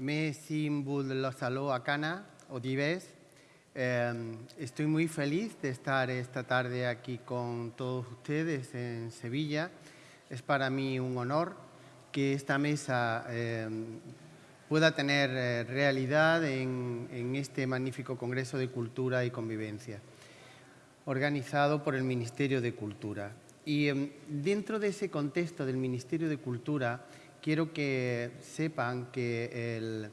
Me simbul los saludo acana, Odives. Eh, estoy muy feliz de estar esta tarde aquí con todos ustedes en Sevilla. Es para mí un honor que esta mesa eh, pueda tener eh, realidad en, en este magnífico Congreso de Cultura y Convivencia, organizado por el Ministerio de Cultura. Y em, dentro de ese contexto del Ministerio de Cultura, quiero que sepan que el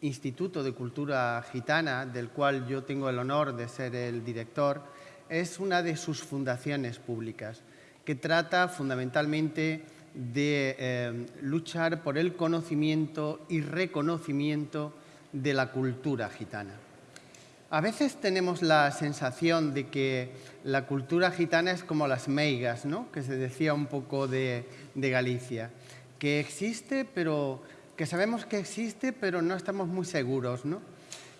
Instituto de Cultura Gitana, del cual yo tengo el honor de ser el director, es una de sus fundaciones públicas, que trata fundamentalmente de eh, luchar por el conocimiento y reconocimiento de la cultura gitana. A veces tenemos la sensación de que la cultura gitana es como las meigas, ¿no? que se decía un poco de, de Galicia que existe, pero que sabemos que existe, pero no estamos muy seguros, ¿no?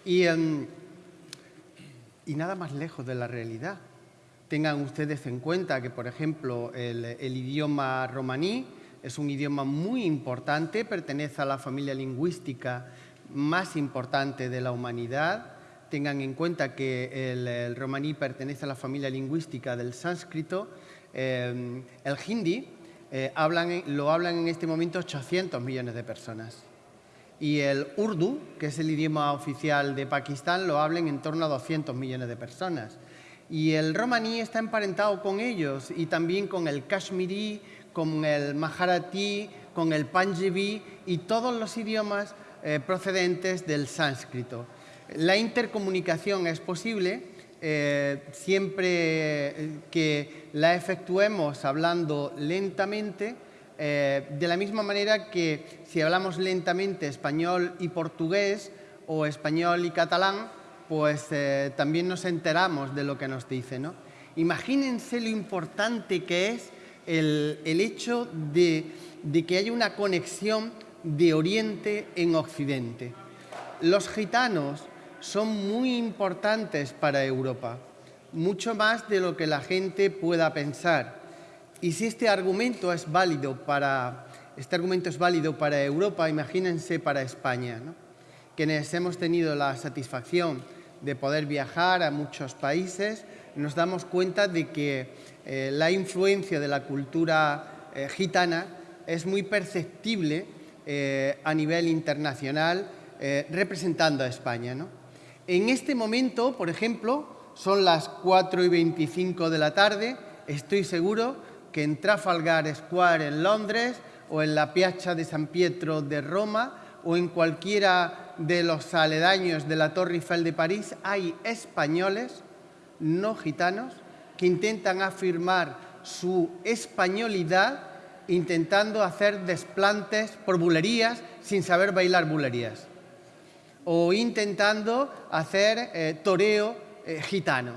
Y, em, y nada más lejos de la realidad. Tengan ustedes en cuenta que, por ejemplo, el, el idioma romaní es un idioma muy importante, pertenece a la familia lingüística más importante de la humanidad. Tengan en cuenta que el, el romaní pertenece a la familia lingüística del sánscrito. Eh, el hindi eh, hablan, lo hablan en este momento 800 millones de personas. Y el urdu, que es el idioma oficial de Pakistán, lo hablan en torno a 200 millones de personas. Y el romaní está emparentado con ellos y también con el kashmiri, con el maharati, con el panjabi y todos los idiomas eh, procedentes del sánscrito. La intercomunicación es posible eh, siempre que la efectuemos hablando lentamente, eh, de la misma manera que si hablamos lentamente español y portugués o español y catalán, pues también nos enteramos de lo que nos dice. ¿no? Imagínense lo importante que es el, el hecho de, de que haya una conexión de Oriente en Occidente. Los gitanos son muy importantes para Europa, mucho más de lo que la gente pueda pensar. Y si este argumento es válido para, este argumento es válido para Europa, imagínense para España, ¿no? quienes hemos tenido la satisfacción de poder viajar a muchos países, nos damos cuenta de que eh, la influencia de la cultura eh, gitana es muy perceptible eh, a nivel internacional eh, representando a España. ¿no? En este momento, por ejemplo, son las 4 y 25 de la tarde, estoy seguro que en Trafalgar Square en Londres o en la Piazza de San Pietro de Roma o en cualquiera de los aledaños de la Torre Eiffel de París hay españoles, no gitanos, que intentan afirmar su españolidad intentando hacer desplantes por bulerías sin saber bailar bulerías. O intentando hacer eh, toreo eh, gitano.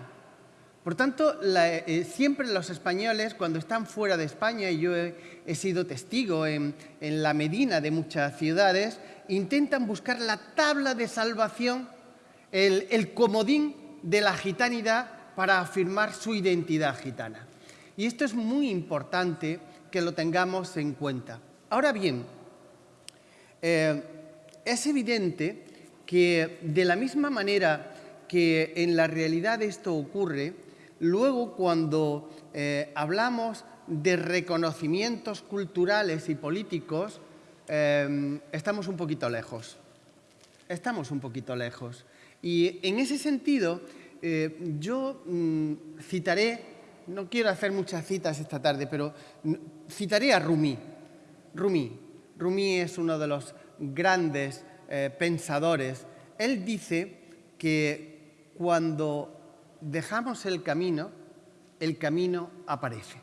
Por tanto, la, eh, siempre los españoles, cuando están fuera de España, y yo he, he sido testigo en, en, la Medina de muchas ciudades, intentan buscar la tabla de salvación, el, el comodín de la gitanidad para afirmar su identidad gitana. Y esto es muy importante que lo tengamos en cuenta. Ahora bien, eh, es evidente que de la misma manera que en la realidad esto ocurre, luego cuando eh, hablamos de reconocimientos culturales y políticos, eh, estamos un poquito lejos. Estamos un poquito lejos. Y en ese sentido, eh, yo mmm, citaré, no quiero hacer muchas citas esta tarde, pero citaré a Rumi. Rumi. Rumi es uno de los grandes eh, pensadores, él dice que cuando dejamos el camino, el camino aparece.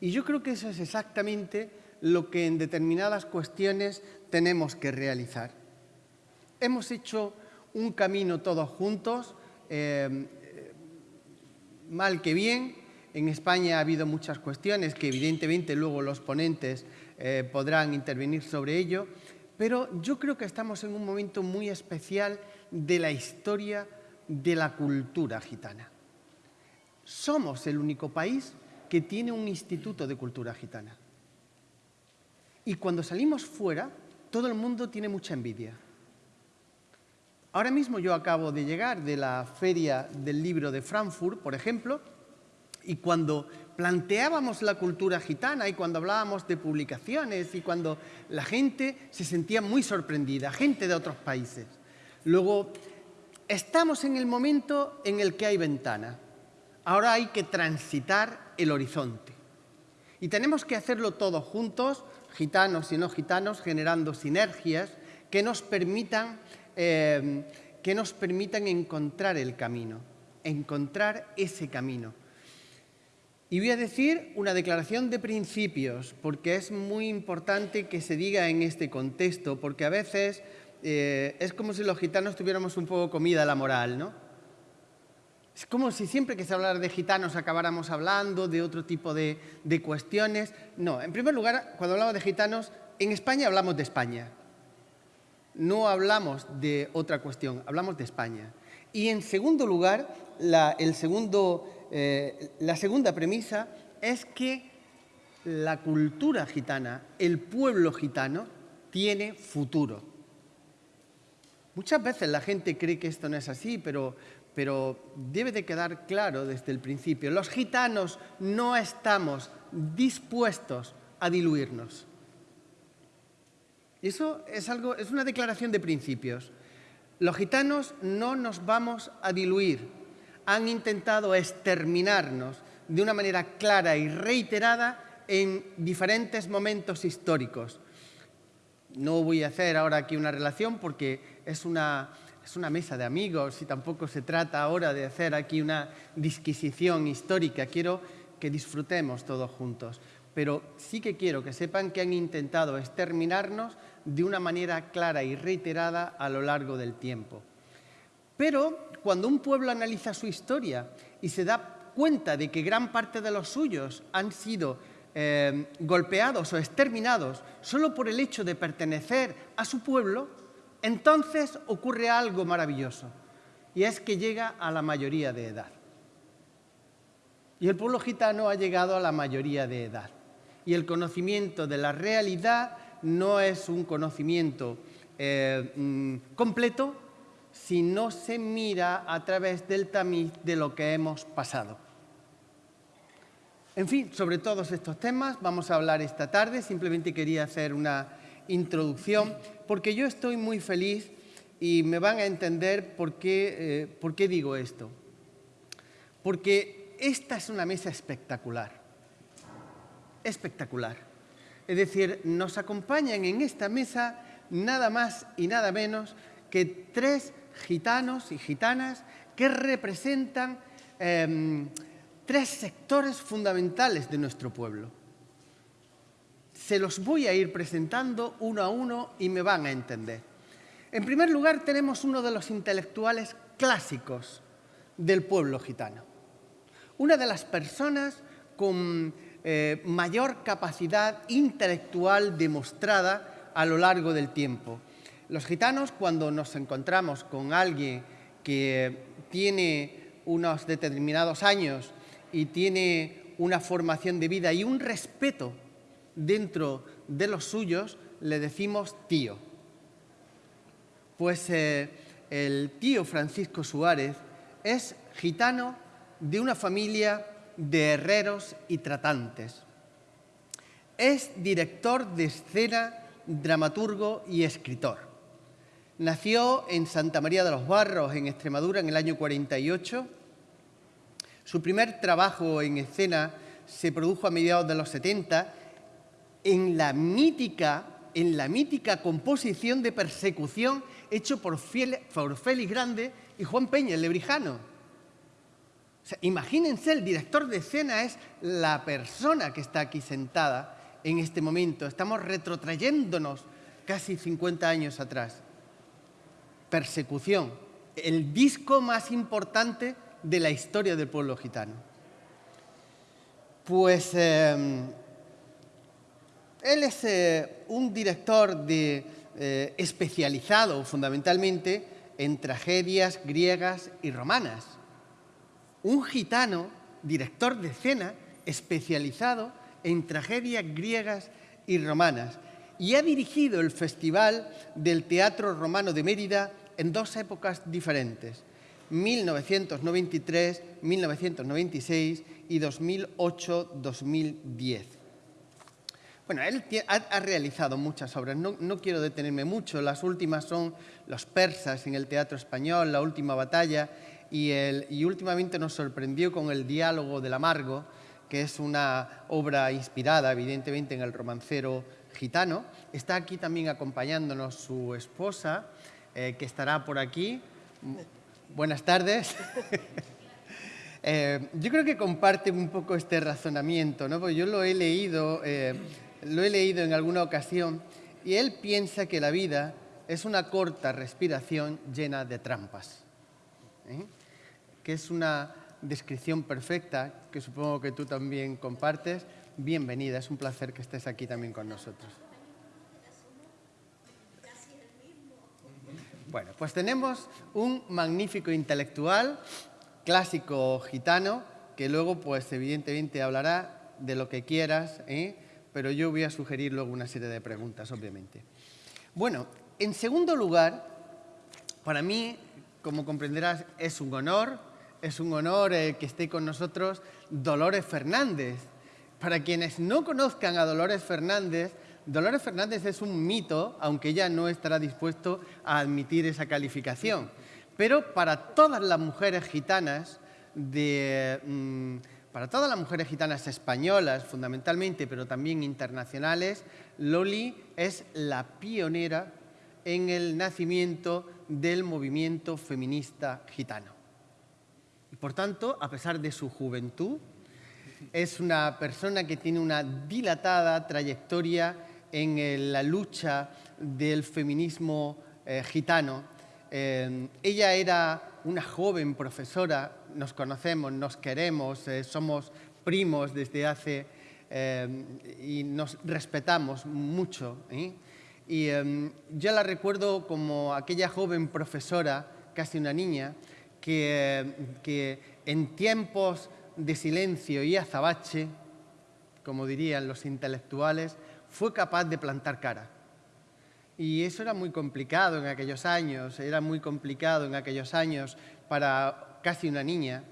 Y yo creo que eso es exactamente lo que en determinadas cuestiones tenemos que realizar. Hemos hecho un camino todos juntos, eh, mal que bien. En España ha habido muchas cuestiones que evidentemente luego los ponentes eh, podrán intervenir sobre ello, pero yo creo que estamos en un momento muy especial de la historia de la cultura gitana. Somos el único país que tiene un instituto de cultura gitana. Y cuando salimos fuera, todo el mundo tiene mucha envidia. Ahora mismo yo acabo de llegar de la feria del libro de Frankfurt, por ejemplo, y cuando planteábamos la cultura gitana y cuando hablábamos de publicaciones y cuando la gente se sentía muy sorprendida, gente de otros países. Luego, estamos en el momento en el que hay ventana. Ahora hay que transitar el horizonte. Y tenemos que hacerlo todos juntos, gitanos y no gitanos, generando sinergias que nos permitan, eh, que nos permitan encontrar el camino, encontrar ese camino. Y voy a decir una declaración de principios, porque es muy importante que se diga en este contexto, porque a veces eh, es como si los gitanos tuviéramos un poco comida la moral, ¿no? Es como si siempre que se hablara de gitanos acabáramos hablando de otro tipo de, cuestiones. No, en primer lugar, cuando hablamos de gitanos, en España hablamos de España. No hablamos de otra cuestión, hablamos de España. Y en segundo lugar, la, el segundo, eh, la segunda premisa es que la cultura gitana, el pueblo gitano, tiene futuro. Muchas veces la gente cree que esto no es así, pero debe de quedar claro desde el principio. Los gitanos no estamos dispuestos a diluirnos. Eso es, algo, es una declaración de principios. Los gitanos no nos vamos a diluir. Han intentado exterminarnos de una manera clara y reiterada en diferentes momentos históricos. No voy a hacer ahora aquí una relación porque es una, es una mesa de amigos y tampoco se trata ahora de hacer aquí una disquisición histórica. Quiero que disfrutemos todos juntos. Pero sí que quiero que sepan que han intentado exterminarnos de una manera clara y reiterada a lo largo del tiempo. Pero cuando un pueblo analiza su historia y se da cuenta de que gran parte de los suyos han sido eh, golpeados o exterminados solo por el hecho de pertenecer a su pueblo, entonces ocurre algo maravilloso, y es que llega a la mayoría de edad. Y el pueblo gitano ha llegado a la mayoría de edad. Y el conocimiento de la realidad no es un conocimiento eh, mm, completo si no se mira a través del tamiz de lo que hemos pasado. En fin, sobre todos estos temas vamos a hablar esta tarde. Simplemente quería hacer una introducción, porque yo estoy muy feliz y me van a entender por qué, eh, por qué digo esto. Porque esta es una mesa espectacular, espectacular. Es decir, nos acompañan en esta mesa nada más y nada menos que tres gitanos y gitanas que representan em, tres sectores fundamentales de nuestro pueblo. Se los voy a ir presentando uno a uno y me van a entender. En primer lugar, tenemos uno de los intelectuales clásicos del pueblo gitano. Una de las personas con eh, mayor capacidad intelectual demostrada a lo largo del tiempo. Los gitanos, cuando nos encontramos con alguien que tiene unos determinados años y tiene una formación de vida y un respeto dentro de los suyos le decimos tío. Pues eh, el tío Francisco Suárez es gitano de una familia de herreros y tratantes. Es director de escena, dramaturgo y escritor. Nació en Santa María de los Barros, en Extremadura, en el año 48. Su primer trabajo en escena se produjo a mediados de los 70 en la mítica, en la mítica composición de persecución hecho por, Félix Grande y Juan Peña, el lebrijano. imagínense, el director de escena es la persona que está aquí sentada en este momento. Estamos retrotrayéndonos casi 50 años atrás. Persecución, el disco más importante de la historia del pueblo gitano. Pues em, él es eh, un director eh, especializado fundamentalmente en tragedias griegas y romanas. Un gitano, director de escena, especializado en tragedias griegas y romanas. y ha dirigido el Festival del Teatro Romano de Mérida en dos épocas diferentes, 1993, 1996 y 2008-2010. Bueno, él ha, realizado muchas obras, no, quiero detenerme mucho, las últimas son Los persas en el teatro español, La última batalla, y, últimamente nos sorprendió con El diálogo del amargo, que es una obra inspirada evidentemente en el romancero gitano. Está aquí también acompañándonos su esposa, eh, que estará por aquí. Buenas tardes. Eh, yo creo que comparte un poco este razonamiento, ¿no? porque yo lo he leído, eh, lo he leído en alguna ocasión, y él piensa que la vida es una corta respiración llena de trampas, que es una descripción perfecta que supongo que tú también compartes. Bienvenida, es un placer que estés aquí también con nosotros. Bueno, pues tenemos un magnífico intelectual, clásico gitano, que luego, pues evidentemente hablará de lo que quieras, ¿eh? Pero yo voy a sugerir luego una serie de preguntas, obviamente. Bueno, en segundo lugar, para mí, como comprenderás, es un honor, es un honor eh, que esté con nosotros Dolores Fernández. Para quienes no conozcan a Dolores Fernández, Dolores Fernández es un mito, aunque ella no estará dispuesto a admitir esa calificación. Pero para todas las mujeres gitanas, mm, para todas las mujeres gitanas españolas fundamentalmente, pero también internacionales, Loli es la pionera en el nacimiento del movimiento feminista gitano. Y por tanto, a pesar de su juventud, es una persona que tiene una dilatada trayectoria en la lucha del feminismo eh, gitano. Eh, ella era una joven profesora, nos conocemos, nos queremos, eh, somos primos desde hace y nos respetamos mucho. Y yo la recuerdo como aquella joven profesora, casi una niña, que, que en tiempos de silencio y azabache, como dirían los intelectuales, fue capaz de plantar cara. Y eso era muy complicado en aquellos años, era muy complicado en aquellos años para casi una niña,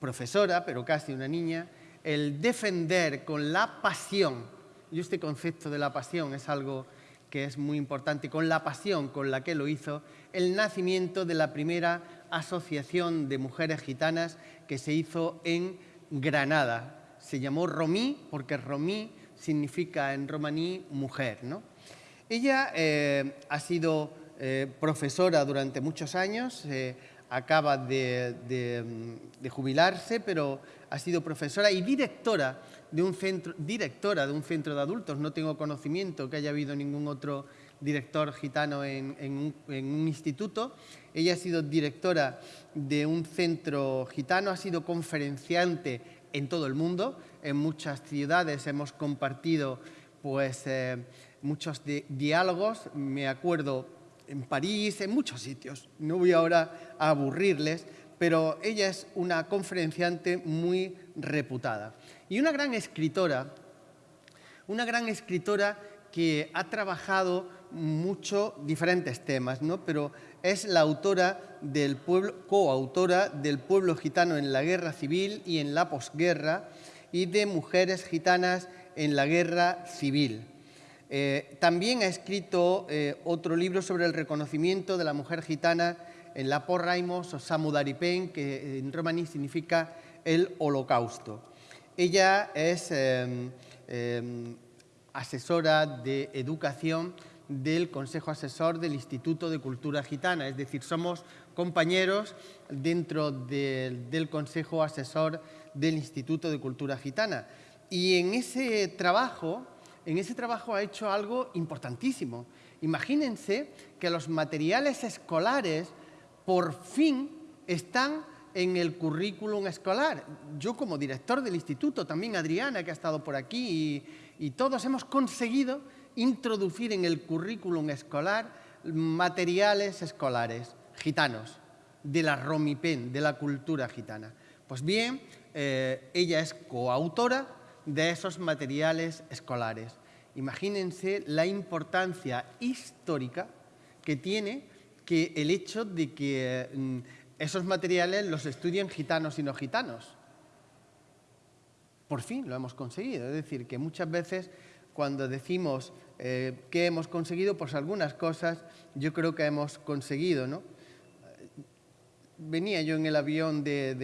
profesora, pero casi una niña, el defender con la pasión, y este concepto de la pasión es algo que es muy importante, con la pasión con la que lo hizo, el nacimiento de la primera asociación de mujeres gitanas que se hizo en Granada. Se llamó Romí porque Romí significa en romaní mujer. ¿no? Ella eh, ha sido eh, profesora durante muchos años, eh, acaba de, jubilarse, pero ha sido profesora y directora de, un centro, directora de un centro de adultos. No tengo conocimiento que haya habido ningún otro director gitano en, un, instituto. Ella ha sido directora de un centro gitano, ha sido conferenciante en todo el mundo, en muchas ciudades hemos compartido pues, muchos diálogos, me acuerdo en París, en muchos sitios. No voy ahora a aburrirles, pero ella es una conferenciante muy reputada. Y una gran escritora, una gran escritora que ha trabajado mucho diferentes temas, ¿no? pero es la autora del pueblo, coautora del pueblo gitano en la guerra civil y en la posguerra, y de mujeres gitanas en la guerra civil. Eh, también ha escrito eh, otro libro sobre el reconocimiento de la mujer gitana en la Porraimos o Samudaripen, que en romaní significa el holocausto. Ella es em, em, asesora de educación del Consejo Asesor del Instituto de Cultura Gitana, es decir, somos compañeros dentro del Consejo Asesor del Instituto de Cultura Gitana. Y en ese trabajo, en ese trabajo ha hecho algo importantísimo. Imagínense que los materiales escolares por fin están en el currículum escolar. Yo como director del instituto, también Adriana que ha estado por aquí y, todos hemos conseguido introducir en el currículum escolar materiales escolares gitanos, de la Romipen, de la cultura gitana. Pues bien, eh, ella es coautora de esos materiales escolares Imagínense la importancia histórica que tiene que el hecho de que mm, esos materiales los estudien gitanos y no gitanos. Por fin lo hemos conseguido. Es decir, que muchas veces cuando decimos eh, que hemos conseguido, pues algunas cosas yo creo que hemos conseguido. ¿no? Venía yo en el avión de,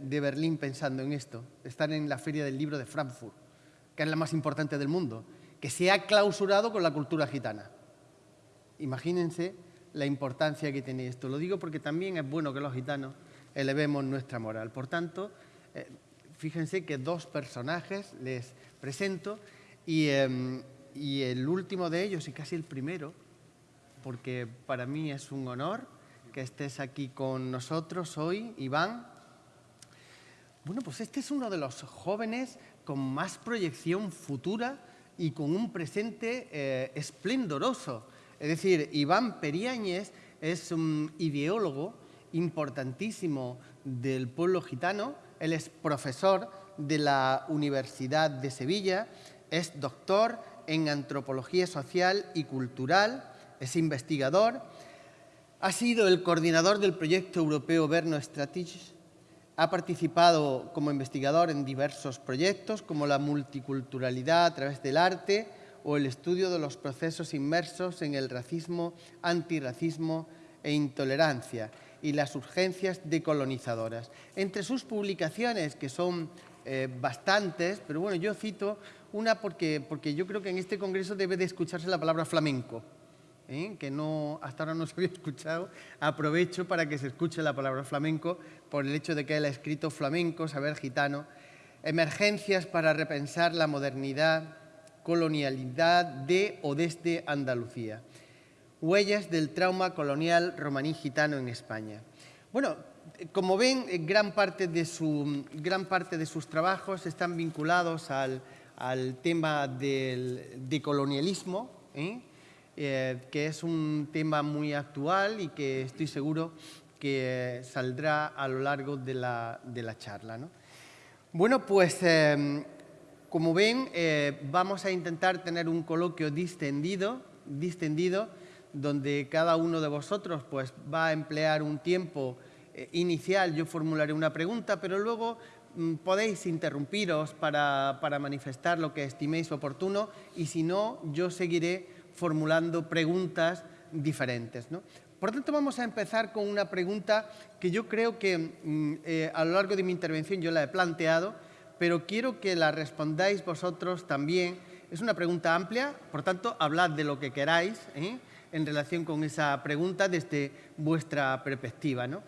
de Berlín pensando en esto, estar en la Feria del Libro de Frankfurt, que es la más importante del mundo, que se ha clausurado con la cultura gitana. Imagínense la importancia que tiene esto. Lo digo porque también es bueno que los gitanos elevemos nuestra moral. Por tanto, eh, fíjense que dos personajes les presento em, y, el último de ellos, y casi el primero, porque para mí es un honor que estés aquí con nosotros hoy, Iván. Bueno, pues este es uno de los jóvenes con más proyección futura y con un presente eh, esplendoroso. Es decir, Iván Periáñez es un ideólogo importantísimo del pueblo gitano, él es profesor de la Universidad de Sevilla, es doctor en antropología social y cultural, es investigador, ha sido el coordinador del proyecto europeo Verno Strategies, ha participado como investigador en diversos proyectos como la multiculturalidad a través del arte, o el estudio de los procesos inmersos en el racismo, antirracismo e intolerancia y las urgencias decolonizadoras. Entre sus publicaciones, que son eh, bastantes, pero bueno, yo cito una porque, porque yo creo que en este congreso debe de escucharse la palabra flamenco, ¿eh? que no, hasta ahora no se había escuchado. Aprovecho para que se escuche la palabra flamenco por el hecho de que él ha escrito flamenco, saber gitano, emergencias para repensar la modernidad, colonialidad de o desde Andalucía. Huellas del trauma colonial romaní gitano en España. Bueno, como ven, gran parte de, su, gran parte de sus trabajos están vinculados al, tema del decolonialismo, ¿eh? Eh, que es un tema muy actual y que estoy seguro que saldrá a lo largo de la, charla. Bueno, pues eh, como ven, eh, vamos a intentar tener un coloquio distendido, distendido, donde cada uno de vosotros pues, va a emplear un tiempo eh, inicial. Yo formularé una pregunta, pero luego mm, podéis interrumpiros para, manifestar lo que estiméis oportuno y si no, yo seguiré formulando preguntas diferentes. Por tanto, vamos a empezar con una pregunta que yo creo que mm, eh, a lo largo de mi intervención yo la he planteado, pero quiero que la respondáis vosotros también. Es una pregunta amplia, por tanto, hablad de lo que queráis ¿eh? en relación con esa pregunta desde vuestra perspectiva. ¿no?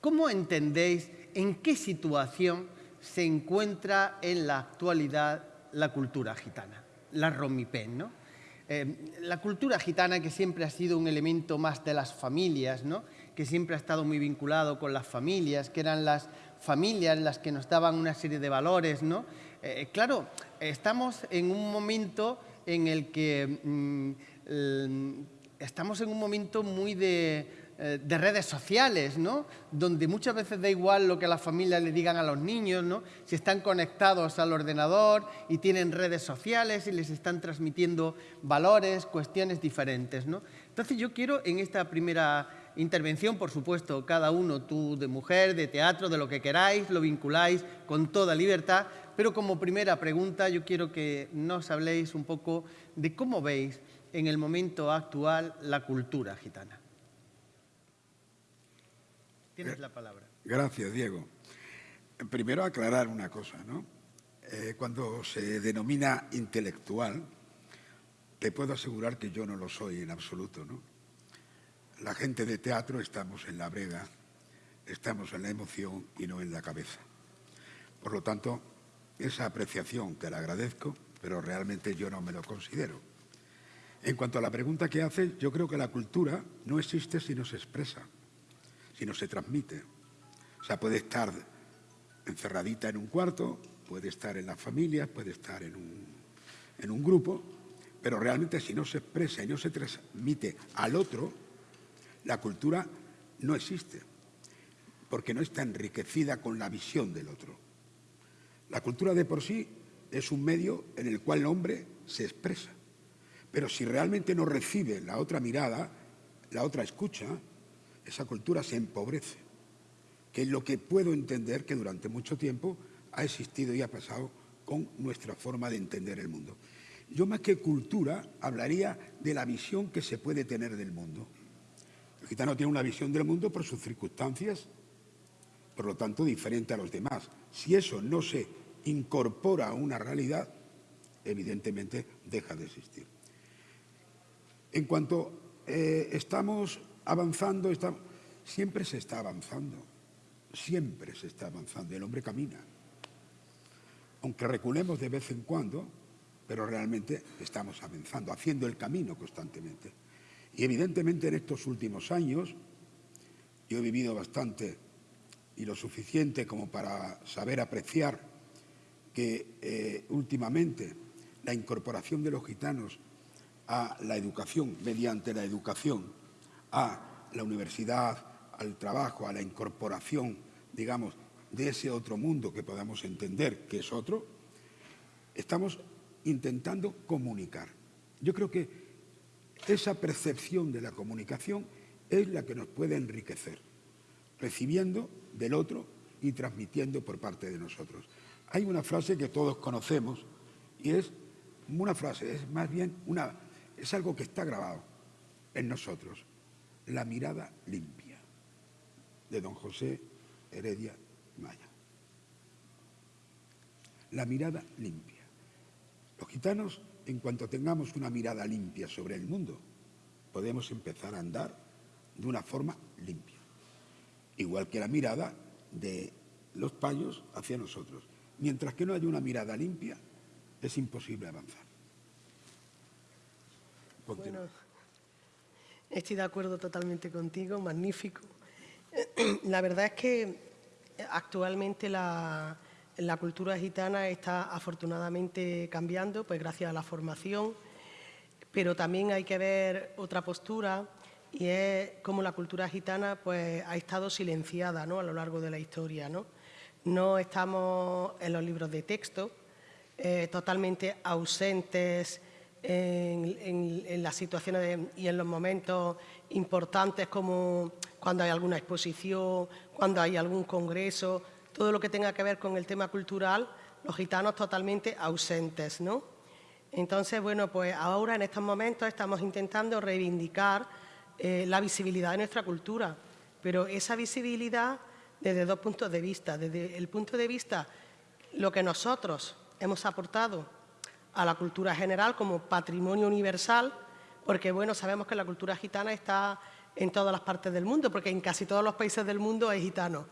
¿Cómo entendéis en qué situación se encuentra en la actualidad la cultura gitana, la romipén? ¿no? Eh, la cultura gitana, que siempre ha sido un elemento más de las familias, ¿no? que siempre ha estado muy vinculado con las familias, que eran las familias las que nos daban una serie de valores, ¿no? Eh, claro, estamos en un momento en el que mm, estamos en un momento muy de, eh, de, redes sociales, ¿no? Donde muchas veces da igual lo que las familias le digan a los niños, ¿no? Si están conectados al ordenador y tienen redes sociales y les están transmitiendo valores, cuestiones diferentes, ¿no? Entonces yo quiero en esta primera intervención, por supuesto, cada uno, tú de mujer, de teatro, de lo que queráis, lo vinculáis con toda libertad, pero como primera pregunta yo quiero que nos habléis un poco de cómo veis en el momento actual la cultura gitana. Tienes la palabra. Gracias, Diego. Primero aclarar una cosa, ¿no? Eh, cuando se denomina intelectual, te puedo asegurar que yo no lo soy en absoluto, ¿no? La gente de teatro estamos en la brega, estamos en la emoción y no en la cabeza. Por lo tanto, esa apreciación te la agradezco, pero realmente yo no me lo considero. En cuanto a la pregunta que hace, yo creo que la cultura no existe si no se expresa, si no se transmite. O sea, puede estar encerradita en un cuarto, puede estar en la familia, puede estar en un, en un grupo, pero realmente si no se expresa y no se transmite al otro, la cultura no existe, porque no está enriquecida con la visión del otro. La cultura de por sí es un medio en el cual el hombre se expresa. Pero si realmente no recibe la otra mirada, la otra escucha, esa cultura se empobrece, que es lo que puedo entender que durante mucho tiempo ha existido y ha pasado con nuestra forma de entender el mundo. Yo más que cultura hablaría de la visión que se puede tener del mundo. El gitano tiene una visión del mundo por sus circunstancias, por lo tanto diferente a los demás. Si eso no se incorpora a una realidad, evidentemente deja de existir. En cuanto eh, estamos avanzando, siempre se está avanzando, siempre se está avanzando, el hombre camina. Aunque reculemos de vez en cuando, pero realmente estamos avanzando, haciendo el camino constantemente. Y evidentemente en estos últimos años, yo he vivido bastante y lo suficiente como para saber apreciar que eh, últimamente la incorporación de los gitanos a la educación, mediante la educación, a la universidad, al trabajo, a la incorporación, digamos, de ese otro mundo que podamos entender que es otro, estamos intentando comunicar. Yo creo que esa percepción de la comunicación es la que nos puede enriquecer, recibiendo del otro y transmitiendo por parte de nosotros. Hay una frase que todos conocemos y es una frase, es más bien una, es algo que está grabado en nosotros, la mirada limpia, de don José Heredia Maya. La mirada limpia. Los gitanos, en cuanto tengamos una mirada limpia sobre el mundo, podemos empezar a andar de una forma limpia. Igual que la mirada de los payos hacia nosotros. Mientras que no haya una mirada limpia, es imposible avanzar. Bueno, estoy de acuerdo totalmente contigo, magnífico. La verdad es que actualmente la, cultura gitana está afortunadamente cambiando, pues gracias a la formación, pero también hay que ver otra postura y es cómo la cultura gitana pues, ha estado silenciada ¿no? a lo largo de la historia. No, no estamos en los libros de texto, eh, totalmente ausentes en, las situaciones y en los momentos importantes como cuando hay alguna exposición, cuando hay algún congreso, todo lo que tenga que ver con el tema cultural, los gitanos totalmente ausentes, ¿no? Entonces, bueno, pues ahora en estos momentos estamos intentando reivindicar eh, la visibilidad de nuestra cultura, pero esa visibilidad desde dos puntos de vista. Desde el punto de vista lo que nosotros hemos aportado a la cultura general como patrimonio universal, porque bueno, sabemos que la cultura gitana está en todas las partes del mundo, porque en casi todos los países del mundo hay gitanos.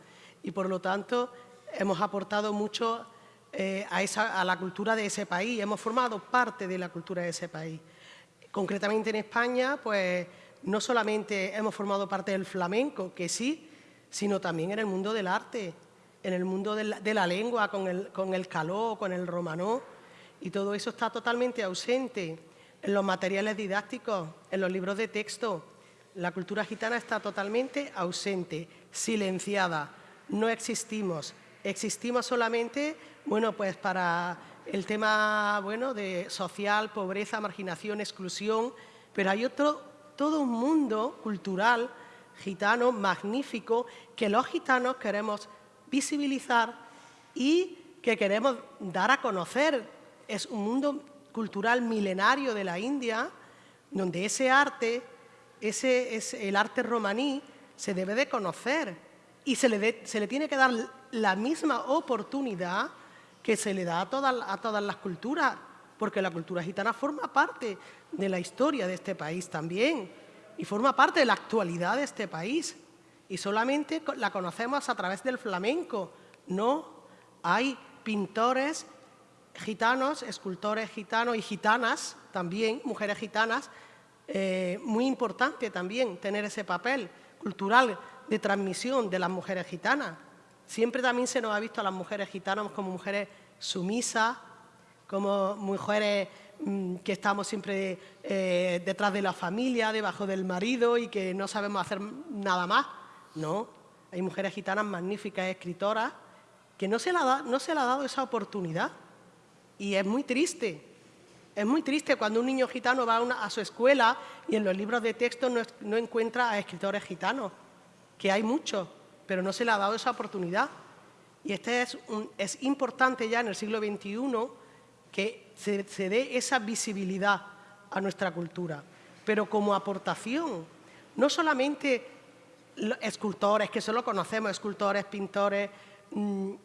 Y por lo tanto hemos aportado mucho eh, a, la cultura de ese país, hemos formado parte de la cultura de ese país. Concretamente en España, pues no solamente hemos formado parte del flamenco, que sí, sino también en el mundo del arte, en el mundo de la, lengua, con el, con el caló, con el romanó, y todo eso está totalmente ausente en los materiales didácticos, en los libros de texto. La cultura gitana está totalmente ausente, silenciada no existimos. Existimos solamente, bueno, pues para el tema, bueno, de social, pobreza, marginación, exclusión, pero hay otro, todo un mundo cultural gitano magnífico que los gitanos queremos visibilizar y que queremos dar a conocer. Es un mundo cultural milenario de la India, donde ese arte, ese es el arte romaní, se debe de conocer y se le, se le tiene que dar la misma oportunidad que se le da a todas, a todas las culturas, porque la cultura gitana forma parte de la historia de este país también y forma parte de la actualidad de este país y solamente la conocemos a través del flamenco. No, hay pintores gitanos, escultores gitanos y gitanas también, mujeres gitanas, eh, muy importante también tener ese papel cultural de transmisión de las mujeres gitanas. Siempre también se nos ha visto a las mujeres gitanas como mujeres sumisas, como mujeres mm, que estamos siempre eh, detrás de la familia, debajo del marido y que no sabemos hacer nada más. No, hay mujeres gitanas magníficas, escritoras, que no se, no se le ha dado esa oportunidad. Y es muy triste. Es muy triste cuando un niño gitano va a, su escuela y en los libros de texto no, encuentra a escritores gitanos, que hay muchos, pero no se le ha dado esa oportunidad. Y este es, es importante ya en el siglo XXI que se, se dé esa visibilidad a nuestra cultura, pero como aportación, no solamente escultores, que solo conocemos, escultores, pintores,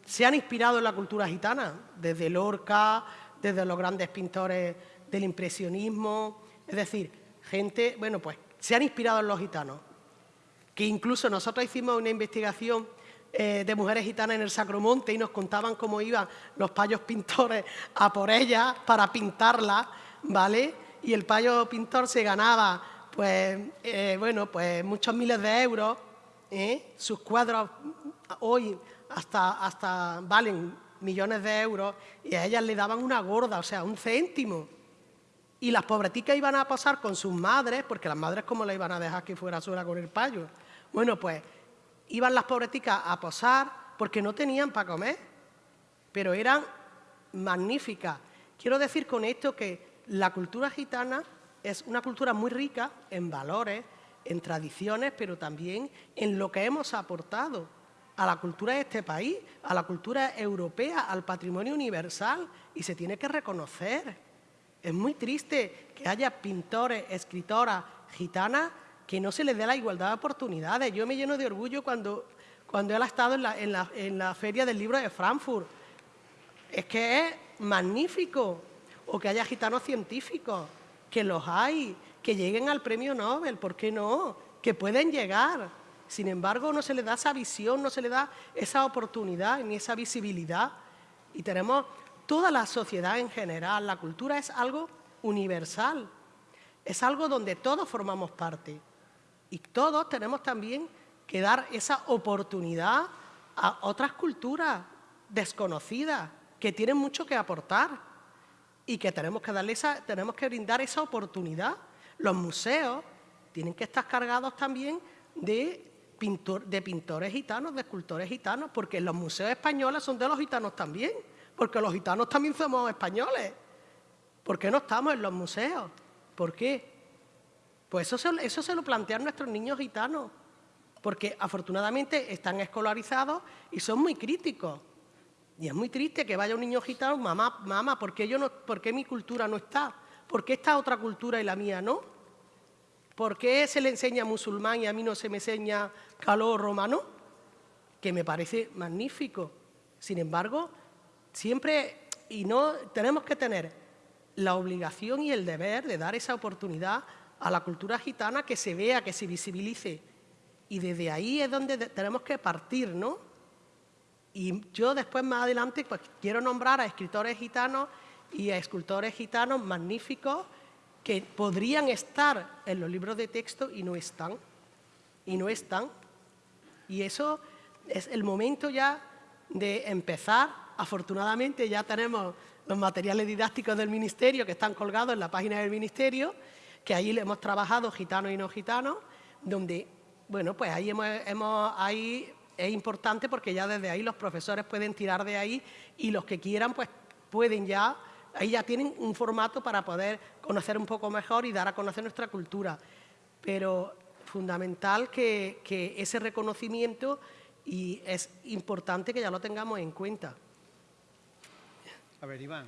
se han inspirado en la cultura gitana, desde Lorca, desde los grandes pintores del impresionismo, es decir, gente, bueno, pues se han inspirado en los gitanos, que incluso nosotros hicimos una investigación eh, de mujeres gitanas en el Sacromonte y nos contaban cómo iban los payos pintores a por ellas para pintarlas, ¿vale? Y el payo pintor se ganaba, pues, eh, bueno, pues muchos miles de euros, ¿eh? sus cuadros hoy hasta, hasta valen millones de euros y a ellas le daban una gorda, o sea, un céntimo. Y las pobreticas iban a pasar con sus madres, porque las madres cómo le iban a dejar que fuera sola con el payo. Bueno, pues iban las pobreticas a posar porque no tenían para comer, pero eran magníficas. Quiero decir con esto que la cultura gitana es una cultura muy rica en valores, en tradiciones, pero también en lo que hemos aportado a la cultura de este país, a la cultura europea, al patrimonio universal, y se tiene que reconocer. Es muy triste que haya pintores, escritoras gitanas que no se les dé la igualdad de oportunidades. Yo me lleno de orgullo cuando, cuando él ha estado en la, en, la, en la Feria del Libro de Frankfurt. Es que es magnífico. O que haya gitanos científicos, que los hay, que lleguen al premio Nobel, ¿por qué no? Que pueden llegar. Sin embargo, no se le da esa visión, no se le da esa oportunidad ni esa visibilidad. Y tenemos toda la sociedad en general, la cultura es algo universal, es algo donde todos formamos parte. Y todos tenemos también que dar esa oportunidad a otras culturas desconocidas que tienen mucho que aportar y que tenemos que, esa, tenemos que brindar esa oportunidad. Los museos tienen que estar cargados también de de pintores gitanos, de escultores gitanos, porque los museos españoles son de los gitanos también, porque los gitanos también somos españoles. ¿Por qué no estamos en los museos? ¿Por qué? Pues eso se, eso se lo plantean nuestros niños gitanos, porque afortunadamente están escolarizados y son muy críticos. Y es muy triste que vaya un niño gitano, mamá, mamá, ¿por qué, yo no, ¿por qué mi cultura no está? ¿Por qué esta otra cultura y la mía no? ¿Por qué se le enseña musulmán y a mí no se me enseña calor romano? Que me parece magnífico. Sin embargo, siempre, y no, tenemos que tener la obligación y el deber de dar esa oportunidad a la cultura gitana que se vea, que se visibilice. Y desde ahí es donde tenemos que partir, ¿no? Y yo después, más adelante, pues quiero nombrar a escritores gitanos y a escultores gitanos magníficos que podrían estar en los libros de texto y no están. Y no están. Y eso es el momento ya de empezar. Afortunadamente ya tenemos los materiales didácticos del Ministerio que están colgados en la página del Ministerio, que ahí le hemos trabajado gitanos y no gitanos, donde, bueno, pues ahí, hemos, ahí es importante porque ya desde ahí los profesores pueden tirar de ahí y los que quieran pues pueden ya Ahí ya tienen un formato para poder conocer un poco mejor y dar a conocer nuestra cultura. Pero fundamental que, ese reconocimiento y es importante que ya lo tengamos en cuenta. A ver, Iván.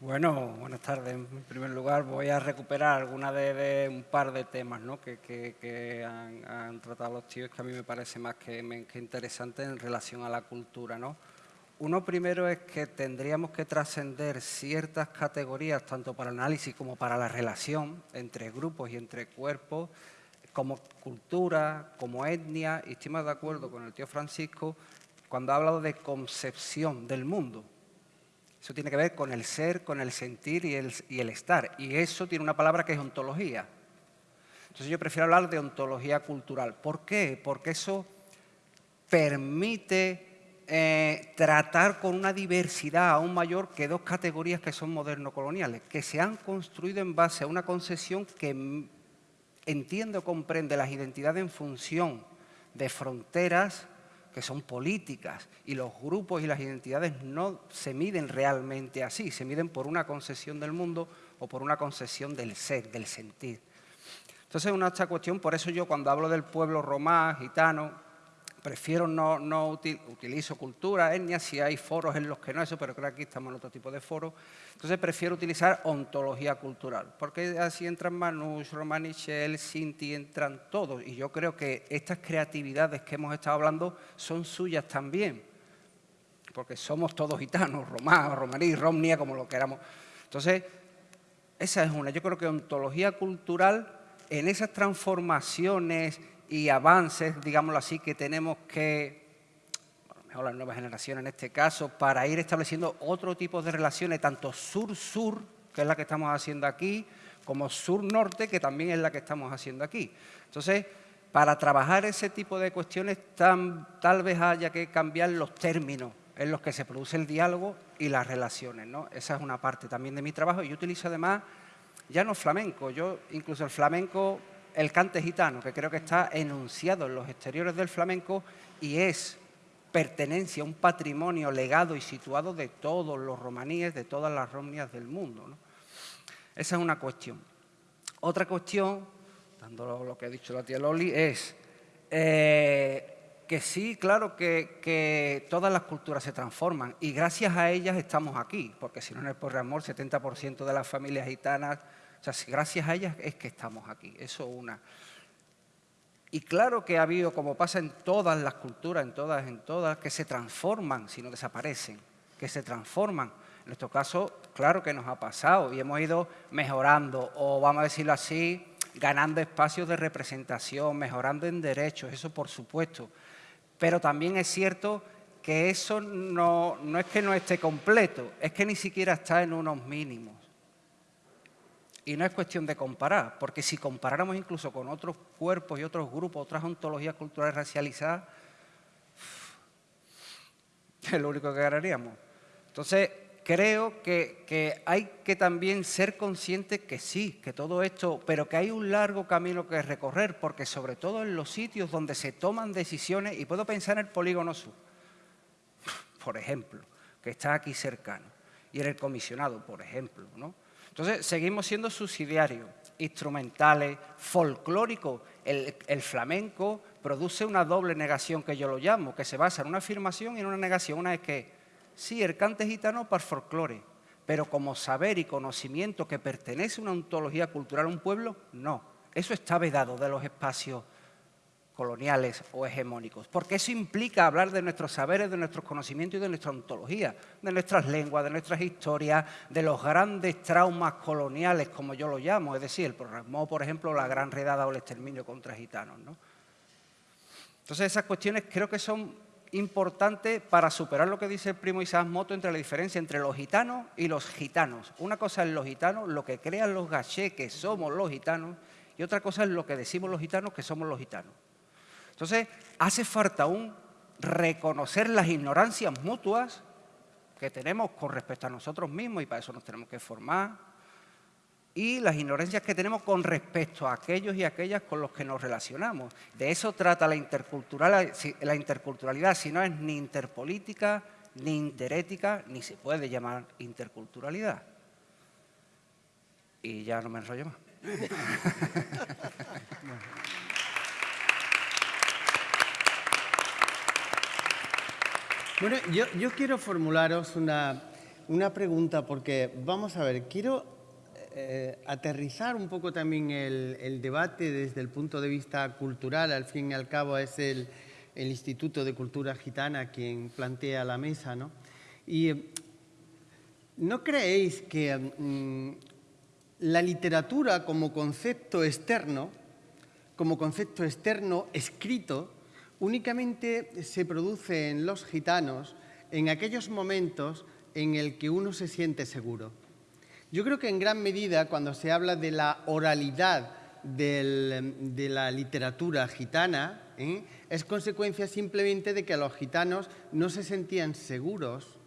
Bueno, buenas tardes. En primer lugar, voy a recuperar alguna de, un par de temas ¿no? que, han, tratado los tíos que a mí me parece más que, que interesante en relación a la cultura. ¿no? Uno primero es que tendríamos que trascender ciertas categorías, tanto para el análisis como para la relación entre grupos y entre cuerpos, como cultura, como etnia, y estoy de acuerdo con el tío Francisco cuando ha hablado de concepción del mundo. Eso tiene que ver con el ser, con el sentir y el estar. Y eso tiene una palabra que es ontología. Entonces yo prefiero hablar de ontología cultural. ¿Por qué? Porque eso permite eh, tratar con una diversidad aún mayor que dos categorías que son moderno-coloniales, que se han construido en base a una concesión que entiende o comprende las identidades en función de fronteras, que son políticas y los grupos y las identidades no se miden realmente así, se miden por una concesión del mundo o por una concesión del ser, del sentir. Entonces, una esta cuestión, por eso yo cuando hablo del pueblo romá, gitano, prefiero no, no utilizo cultura, etnia, si hay foros en los que no eso, pero creo que aquí estamos en otro tipo de foros. Entonces prefiero utilizar ontología cultural, porque así entran Manouche, Romanichel, Sinti, entran todos. Y yo creo que estas creatividades que hemos estado hablando son suyas también, porque somos todos gitanos, romá, romaní, romnia, como lo queramos. Entonces, esa es una. Yo creo que ontología cultural en esas transformaciones y avances, digámoslo así, que tenemos que, bueno, mejor las nuevas generaciones en este caso, para ir estableciendo otro tipo de relaciones, tanto sur-sur, que es la que estamos haciendo aquí, como sur-norte, que también es la que estamos haciendo aquí. Entonces, para trabajar ese tipo de cuestiones, tal vez haya que cambiar los términos en los que se produce el diálogo y las relaciones. ¿no? Esa es una parte también de mi trabajo. Yo utilizo además ya no flamenco, yo incluso el flamenco el cante gitano, que creo que está enunciado en los exteriores del flamenco y es pertenencia, un patrimonio legado y situado de todos los romaníes, de todas las romnias del mundo. Esa es una cuestión. Otra cuestión, dando lo que ha dicho la tía Loli, es eh, que sí, claro que, que, todas las culturas se transforman y gracias a ellas estamos aquí, porque si no en el Porre Amor, 70% de las familias gitanas o sea, gracias a ellas es que estamos aquí, eso una. Y claro que ha habido, como pasa en todas las culturas, en todas, en todas, que se transforman, si no desaparecen, que se transforman. En nuestro caso, claro que nos ha pasado y hemos ido mejorando, o vamos a decirlo así, ganando espacios de representación, mejorando en derechos, eso por supuesto. Pero también es cierto que eso no, no es que no esté completo, es que ni siquiera está en unos mínimos. Y no es cuestión de comparar, porque si comparáramos incluso con otros cuerpos y otros grupos, otras ontologías culturales racializadas, es lo único que ganaríamos. Entonces, creo que, que, hay que también ser conscientes que sí, que todo esto, pero que hay un largo camino que recorrer, porque sobre todo en los sitios donde se toman decisiones, y puedo pensar en el polígono sur, por ejemplo, que está aquí cercano, y en el comisionado, por ejemplo, ¿no? Entonces, seguimos siendo subsidiarios, instrumentales, folclóricos. El, flamenco produce una doble negación que yo lo llamo, que se basa en una afirmación y en una negación. Una es que, sí, el cante gitano para folclore, pero como saber y conocimiento que pertenece a una ontología cultural a un pueblo, no. Eso está vedado de los espacios coloniales o hegemónicos, porque eso implica hablar de nuestros saberes, de nuestros conocimientos y de nuestra ontología, de nuestras lenguas, de nuestras historias, de los grandes traumas coloniales, como yo lo llamo, es decir, el programa, por ejemplo, la gran redada o el exterminio contra gitanos. ¿no? Entonces, esas cuestiones creo que son importantes para superar lo que dice el primo Isaac Moto entre la diferencia entre los gitanos y los gitanos. Una cosa es los gitanos, lo que crean los gachés que somos los gitanos, y otra cosa es lo que decimos los gitanos que somos los gitanos. Entonces, hace falta aún reconocer las ignorancias mutuas que tenemos con respecto a nosotros mismos y para eso nos tenemos que formar y las ignorancias que tenemos con respecto a aquellos y aquellas con los que nos relacionamos. De eso trata la, la interculturalidad, si no es ni interpolítica, ni interética, ni se puede llamar interculturalidad. Y ya no me enrollo más. Bueno, yo, quiero formularos una, pregunta porque, vamos a ver, quiero eh, aterrizar un poco también el, debate desde el punto de vista cultural. Al fin y al cabo es el, Instituto de Cultura Gitana quien plantea la mesa, ¿no? Y ¿no creéis que mm, la literatura como concepto externo, como concepto externo escrito, únicamente se produce en los gitanos en aquellos momentos en el que uno se siente seguro. Yo creo que en gran medida cuando se habla de la oralidad de la literatura gitana, ¿eh? es consecuencia simplemente de que los gitanos no se sentían seguros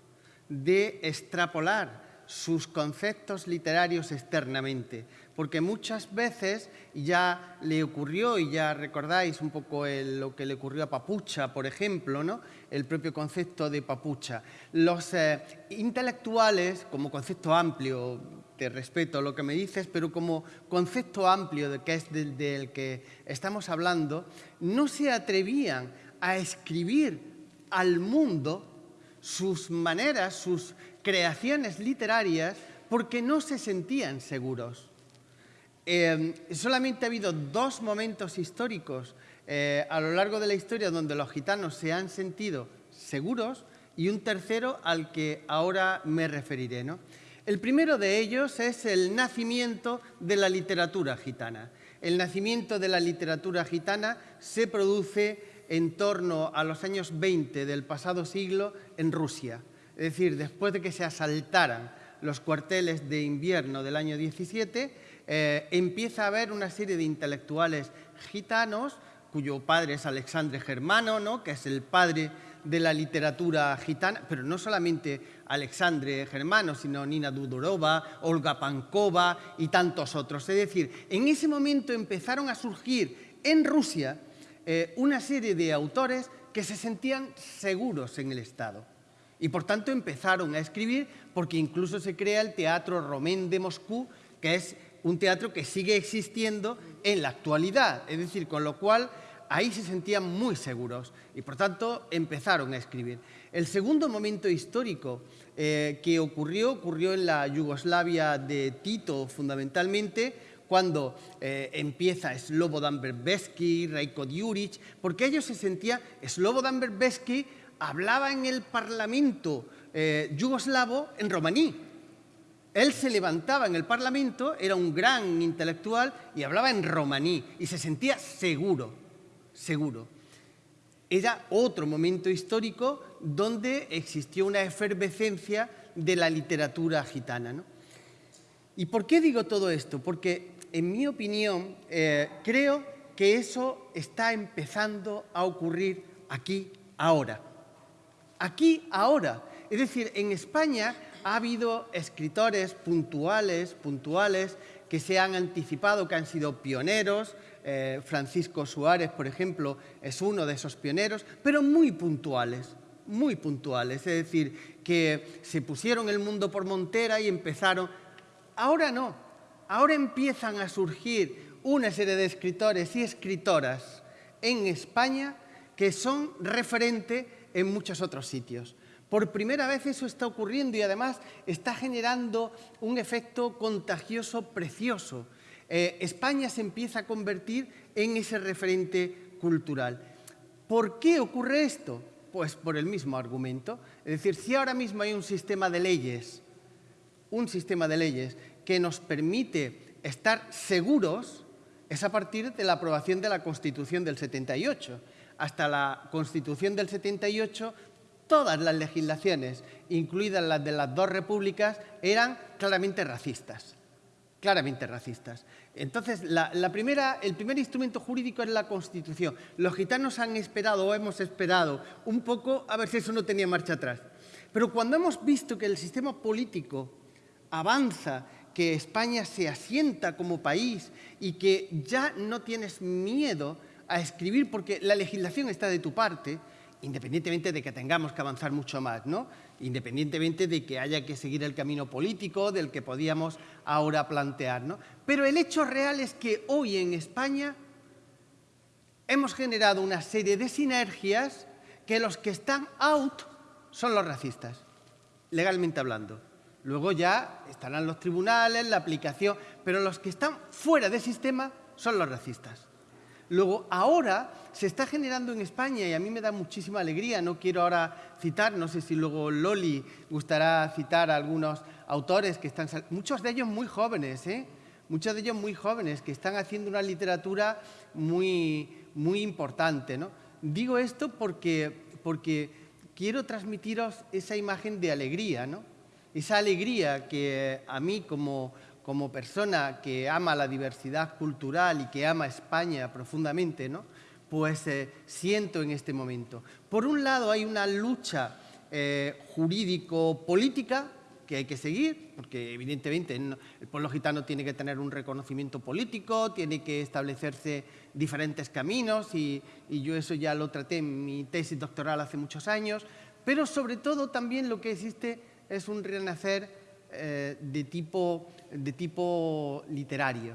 de extrapolar sus conceptos literarios externamente, porque muchas veces ya le ocurrió, y ya recordáis un poco lo que le ocurrió a Papucha, por ejemplo, ¿no? el propio concepto de Papucha. Los eh, intelectuales, como concepto amplio, te respeto lo que me dices, pero como concepto amplio que es del que estamos hablando, no se atrevían a escribir al mundo sus maneras, sus creaciones literarias porque no se sentían seguros. Eh, solamente ha habido dos momentos históricos eh, a lo largo de la historia donde los gitanos se han sentido seguros y un tercero al que ahora me referiré. El primero de ellos es el nacimiento de la literatura gitana. El nacimiento de la literatura gitana se produce en torno a los años 20 del pasado siglo en Rusia. Es decir, después de que se asaltaran los cuarteles de invierno del año 17, eh, empieza a haber una serie de intelectuales gitanos, cuyo padre es Alexandre Germano, ¿no? que es el padre de la literatura gitana, pero no solamente Alexandre Germano, sino Nina Dudorova, Olga Pankova y tantos otros. Es decir, en ese momento empezaron a surgir en Rusia eh, una serie de autores que se sentían seguros en el Estado. Y por tanto empezaron a escribir porque incluso se crea el Teatro Romén de Moscú, que es un teatro que sigue existiendo en la actualidad. Es decir, con lo cual ahí se sentían muy seguros y por tanto empezaron a escribir. El segundo momento histórico eh, que ocurrió, ocurrió en la Yugoslavia de Tito fundamentalmente, cuando eh, empieza Slobodan Berbesky, Rajko Djuric, porque ellos se sentían, Slobodan Berbesky hablaba en el Parlamento eh, yugoslavo en romaní. Él se levantaba en el Parlamento, era un gran intelectual y hablaba en romaní y se sentía seguro, seguro. Era otro momento histórico donde existió una efervescencia de la literatura gitana. ¿Y por qué digo todo esto? Porque, en mi opinión, eh, creo que eso está empezando a ocurrir aquí, ahora aquí, ahora. Es decir, en España ha habido escritores puntuales, puntuales, que se han anticipado, que han sido pioneros. Eh, Francisco Suárez, por ejemplo, es uno de esos pioneros, pero muy puntuales, muy puntuales. Es decir, que se pusieron el mundo por montera y empezaron. Ahora no, ahora empiezan a surgir una serie de escritores y escritoras en España que son referente en muchos otros sitios. Por primera vez eso está ocurriendo y además está generando un efecto contagioso precioso. Eh, España se empieza a convertir en ese referente cultural. ¿Por qué ocurre esto? Pues por el mismo argumento. Es decir, si ahora mismo hay un sistema de leyes, un sistema de leyes que nos permite estar seguros, es a partir de la aprobación de la Constitución del 78 hasta la Constitución del 78, todas las legislaciones, incluidas las de las dos repúblicas, eran claramente racistas. Claramente racistas. Entonces, la, primera, el primer instrumento jurídico es la Constitución. Los gitanos han esperado o hemos esperado un poco a ver si eso no tenía marcha atrás. Pero cuando hemos visto que el sistema político avanza, que España se asienta como país y que ya no tienes miedo a escribir porque la legislación está de tu parte, independientemente de que tengamos que avanzar mucho más, ¿no? independientemente de que haya que seguir el camino político del que podíamos ahora plantear. ¿no? Pero el hecho real es que hoy en España hemos generado una serie de sinergias que los que están out son los racistas, legalmente hablando. Luego ya estarán los tribunales, la aplicación, pero los que están fuera del sistema son los racistas. Luego, ahora se está generando en España y a mí me da muchísima alegría, no quiero ahora citar, no sé si luego Loli gustará citar a algunos autores que están, muchos de ellos muy jóvenes, ¿eh? muchos de ellos muy jóvenes, que están haciendo una literatura muy, muy importante. ¿no? Digo esto porque, porque quiero transmitiros esa imagen de alegría, ¿no? esa alegría que a mí como como persona que ama la diversidad cultural y que ama España profundamente, ¿no? pues eh, siento en este momento. Por un lado hay una lucha eh, jurídico-política que hay que seguir, porque evidentemente el pueblo gitano tiene que tener un reconocimiento político, tiene que establecerse diferentes caminos y, yo eso ya lo traté en mi tesis doctoral hace muchos años, pero sobre todo también lo que existe es un renacer eh, de, tipo, de tipo literario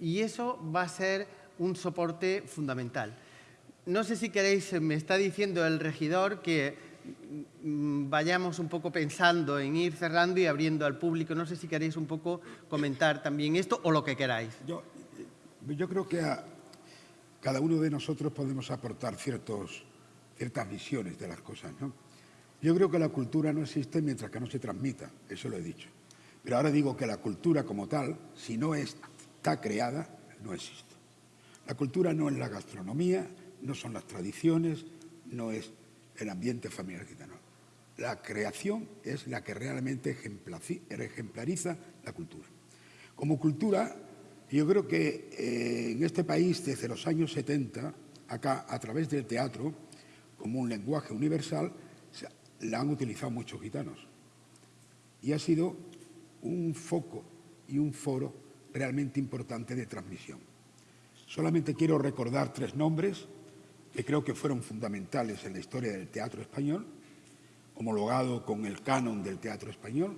y eso va a ser un soporte fundamental. No sé si queréis, me está diciendo el regidor que Mm, vayamos un poco pensando en ir cerrando y abriendo al público. No sé si queréis un poco comentar también esto o lo que queráis. Yo, yo creo que a cada uno de nosotros podemos aportar ciertos, ciertas visiones de las cosas. ¿no? Yo creo que la cultura no existe mientras que no se transmita, eso lo he dicho. Pero ahora digo que la cultura como tal, si no está creada, no existe. La cultura no es la gastronomía, no son las tradiciones, no es el ambiente familiar gitano. La creación es la que realmente ejemplariza la cultura. Como cultura, yo creo que eh, en este país desde los años 70, acá a través del teatro, como un lenguaje universal, la han utilizado muchos gitanos. Y ha sido un foco y un foro realmente importante de transmisión. Solamente quiero recordar tres nombres que creo que fueron fundamentales en la historia del teatro español, homologado con el canon del teatro español,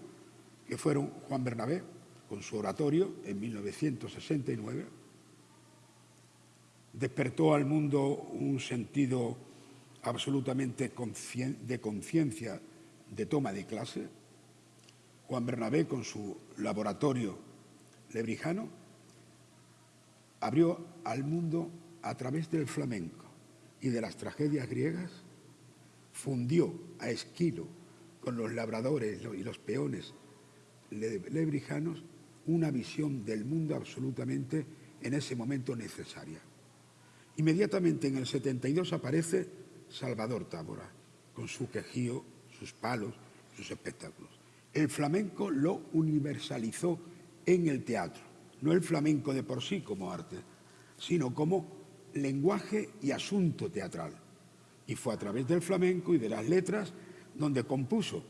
que fueron Juan Bernabé, con su oratorio en 1969, despertó al mundo un sentido absolutamente de conciencia de toma de clase. Juan Bernabé, con su laboratorio lebrijano, abrió al mundo a través del flamenco y de las tragedias griegas, fundió a Esquilo con los labradores y los peones lebrijanos una visión del mundo absolutamente en ese momento necesaria. Inmediatamente en el 72 aparece Salvador Tábora, con su quejío, sus palos, sus espectáculos. El flamenco lo universalizó en el teatro, no el flamenco de por sí como arte, sino como lenguaje y asunto teatral. Y fue a través del flamenco y de las letras donde compuso.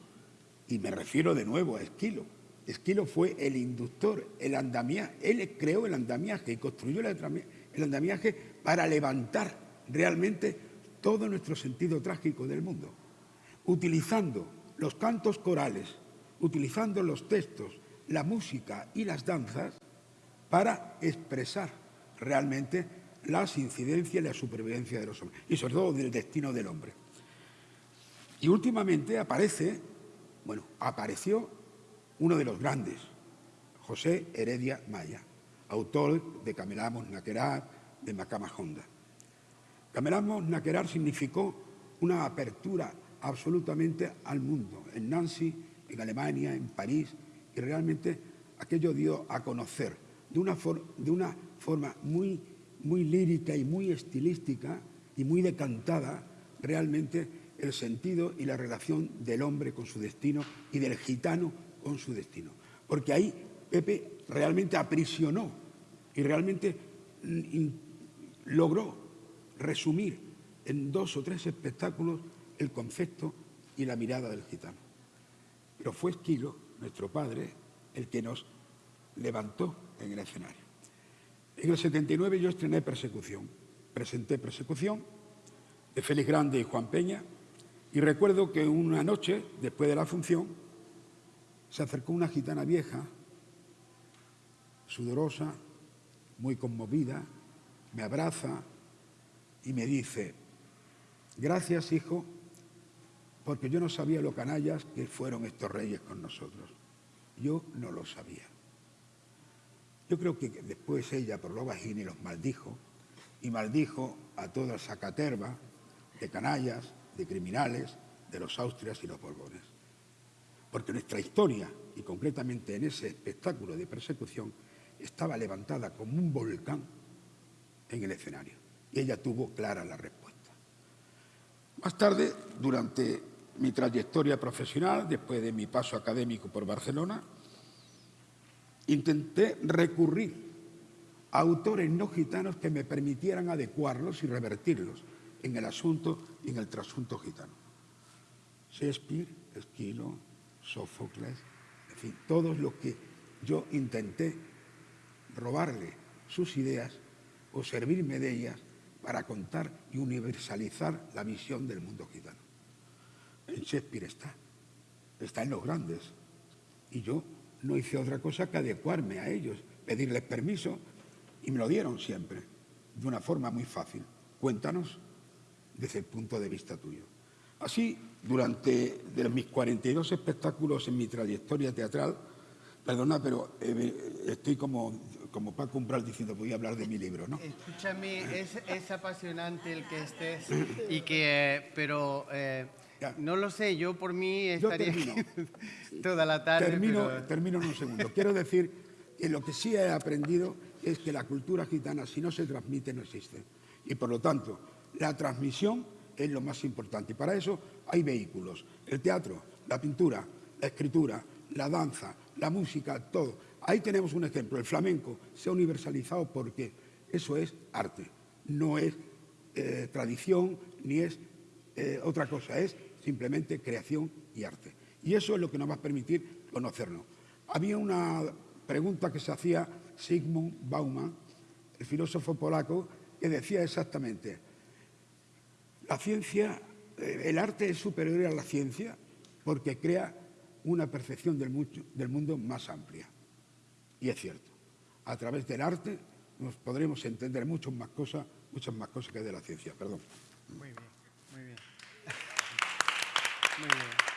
Y me refiero de nuevo a Esquilo. Esquilo fue el inductor, el andamiaje. Él creó el andamiaje y construyó el andamiaje para levantar realmente todo nuestro sentido trágico del mundo. Utilizando los cantos corales, utilizando los textos, la música y las danzas para expresar realmente las incidencias y la supervivencia de los hombres, y sobre todo del destino del hombre. Y últimamente aparece, bueno, apareció uno de los grandes, José Heredia Maya, autor de Camelamos Naquerar, de Macama Honda. Camelamos Naquerar significó una apertura absolutamente al mundo, en Nancy, en Alemania, en París, y realmente aquello dio a conocer de una, de una forma muy muy lírica y muy estilística y muy decantada realmente el sentido y la relación del hombre con su destino y del gitano con su destino. Porque ahí Pepe realmente aprisionó y realmente mm, logró resumir en dos o tres espectáculos el concepto y la mirada del gitano. Pero fue Esquilo, nuestro padre, el que nos levantó en el escenario. En el 79 yo estrené Persecución. Presenté Persecución de Félix Grande y Juan Peña y recuerdo que una noche, después de la función, se acercó una gitana vieja, sudorosa, muy conmovida, me abraza y me dice, gracias hijo, porque yo no sabía lo canallas que fueron estos reyes con nosotros. Yo no lo sabía. Yo creo que después ella, por lo bajín, los maldijo, y maldijo a toda esa caterva de canallas, de criminales, de los Austrias y los Borbones. Porque nuestra historia, y concretamente en ese espectáculo de persecución, estaba levantada como un volcán en el escenario. Y ella tuvo clara la respuesta. Más tarde, durante mi trayectoria profesional, después de mi paso académico por Barcelona, intenté recurrir a autores no gitanos que me permitieran adecuarlos y revertirlos en el asunto y en el trasunto gitano. Shakespeare, Esquilo, Sófocles, en fin, todos los que yo intenté robarle sus ideas o servirme de ellas para contar y universalizar la visión del mundo gitano. En Shakespeare está, está en los grandes. Y yo no hice otra cosa que adecuarme a ellos, pedirles permiso y me lo dieron siempre, de una forma muy fácil. Cuéntanos desde el punto de vista tuyo. Así, durante de mis 42 espectáculos en mi trayectoria teatral, perdona, pero eh, estoy como, como para comprar diciendo, voy a hablar de mi libro, ¿no? Escúchame, es, es apasionante el que estés, y que, pero eh, no lo sé, yo por mí estaría toda la tarde. Termino, termino en un segundo. Quiero decir que lo que sí he aprendido es que la cultura gitana, si no se transmite, no existe. Y por lo tanto, la transmisión es lo más importante. Y para eso hay vehículos. El teatro, la pintura, la escritura, la danza, la música, todo. Ahí tenemos un ejemplo. El flamenco se ha universalizado porque eso es arte. No es eh, tradición ni es eh, otra cosa. Es simplemente creación y arte. Y eso es lo que nos va a permitir conocernos. Había una pregunta que se hacía Sigmund Bauman, el filósofo polaco, que decía exactamente, la ciencia, eh, el arte es superior a la ciencia porque crea una percepción del, del mundo más amplia. Y es cierto, a través del arte nos podremos entender muchas más cosas, muchas más cosas que de la ciencia. Perdón. Muy bien, muy bien. Muy bien.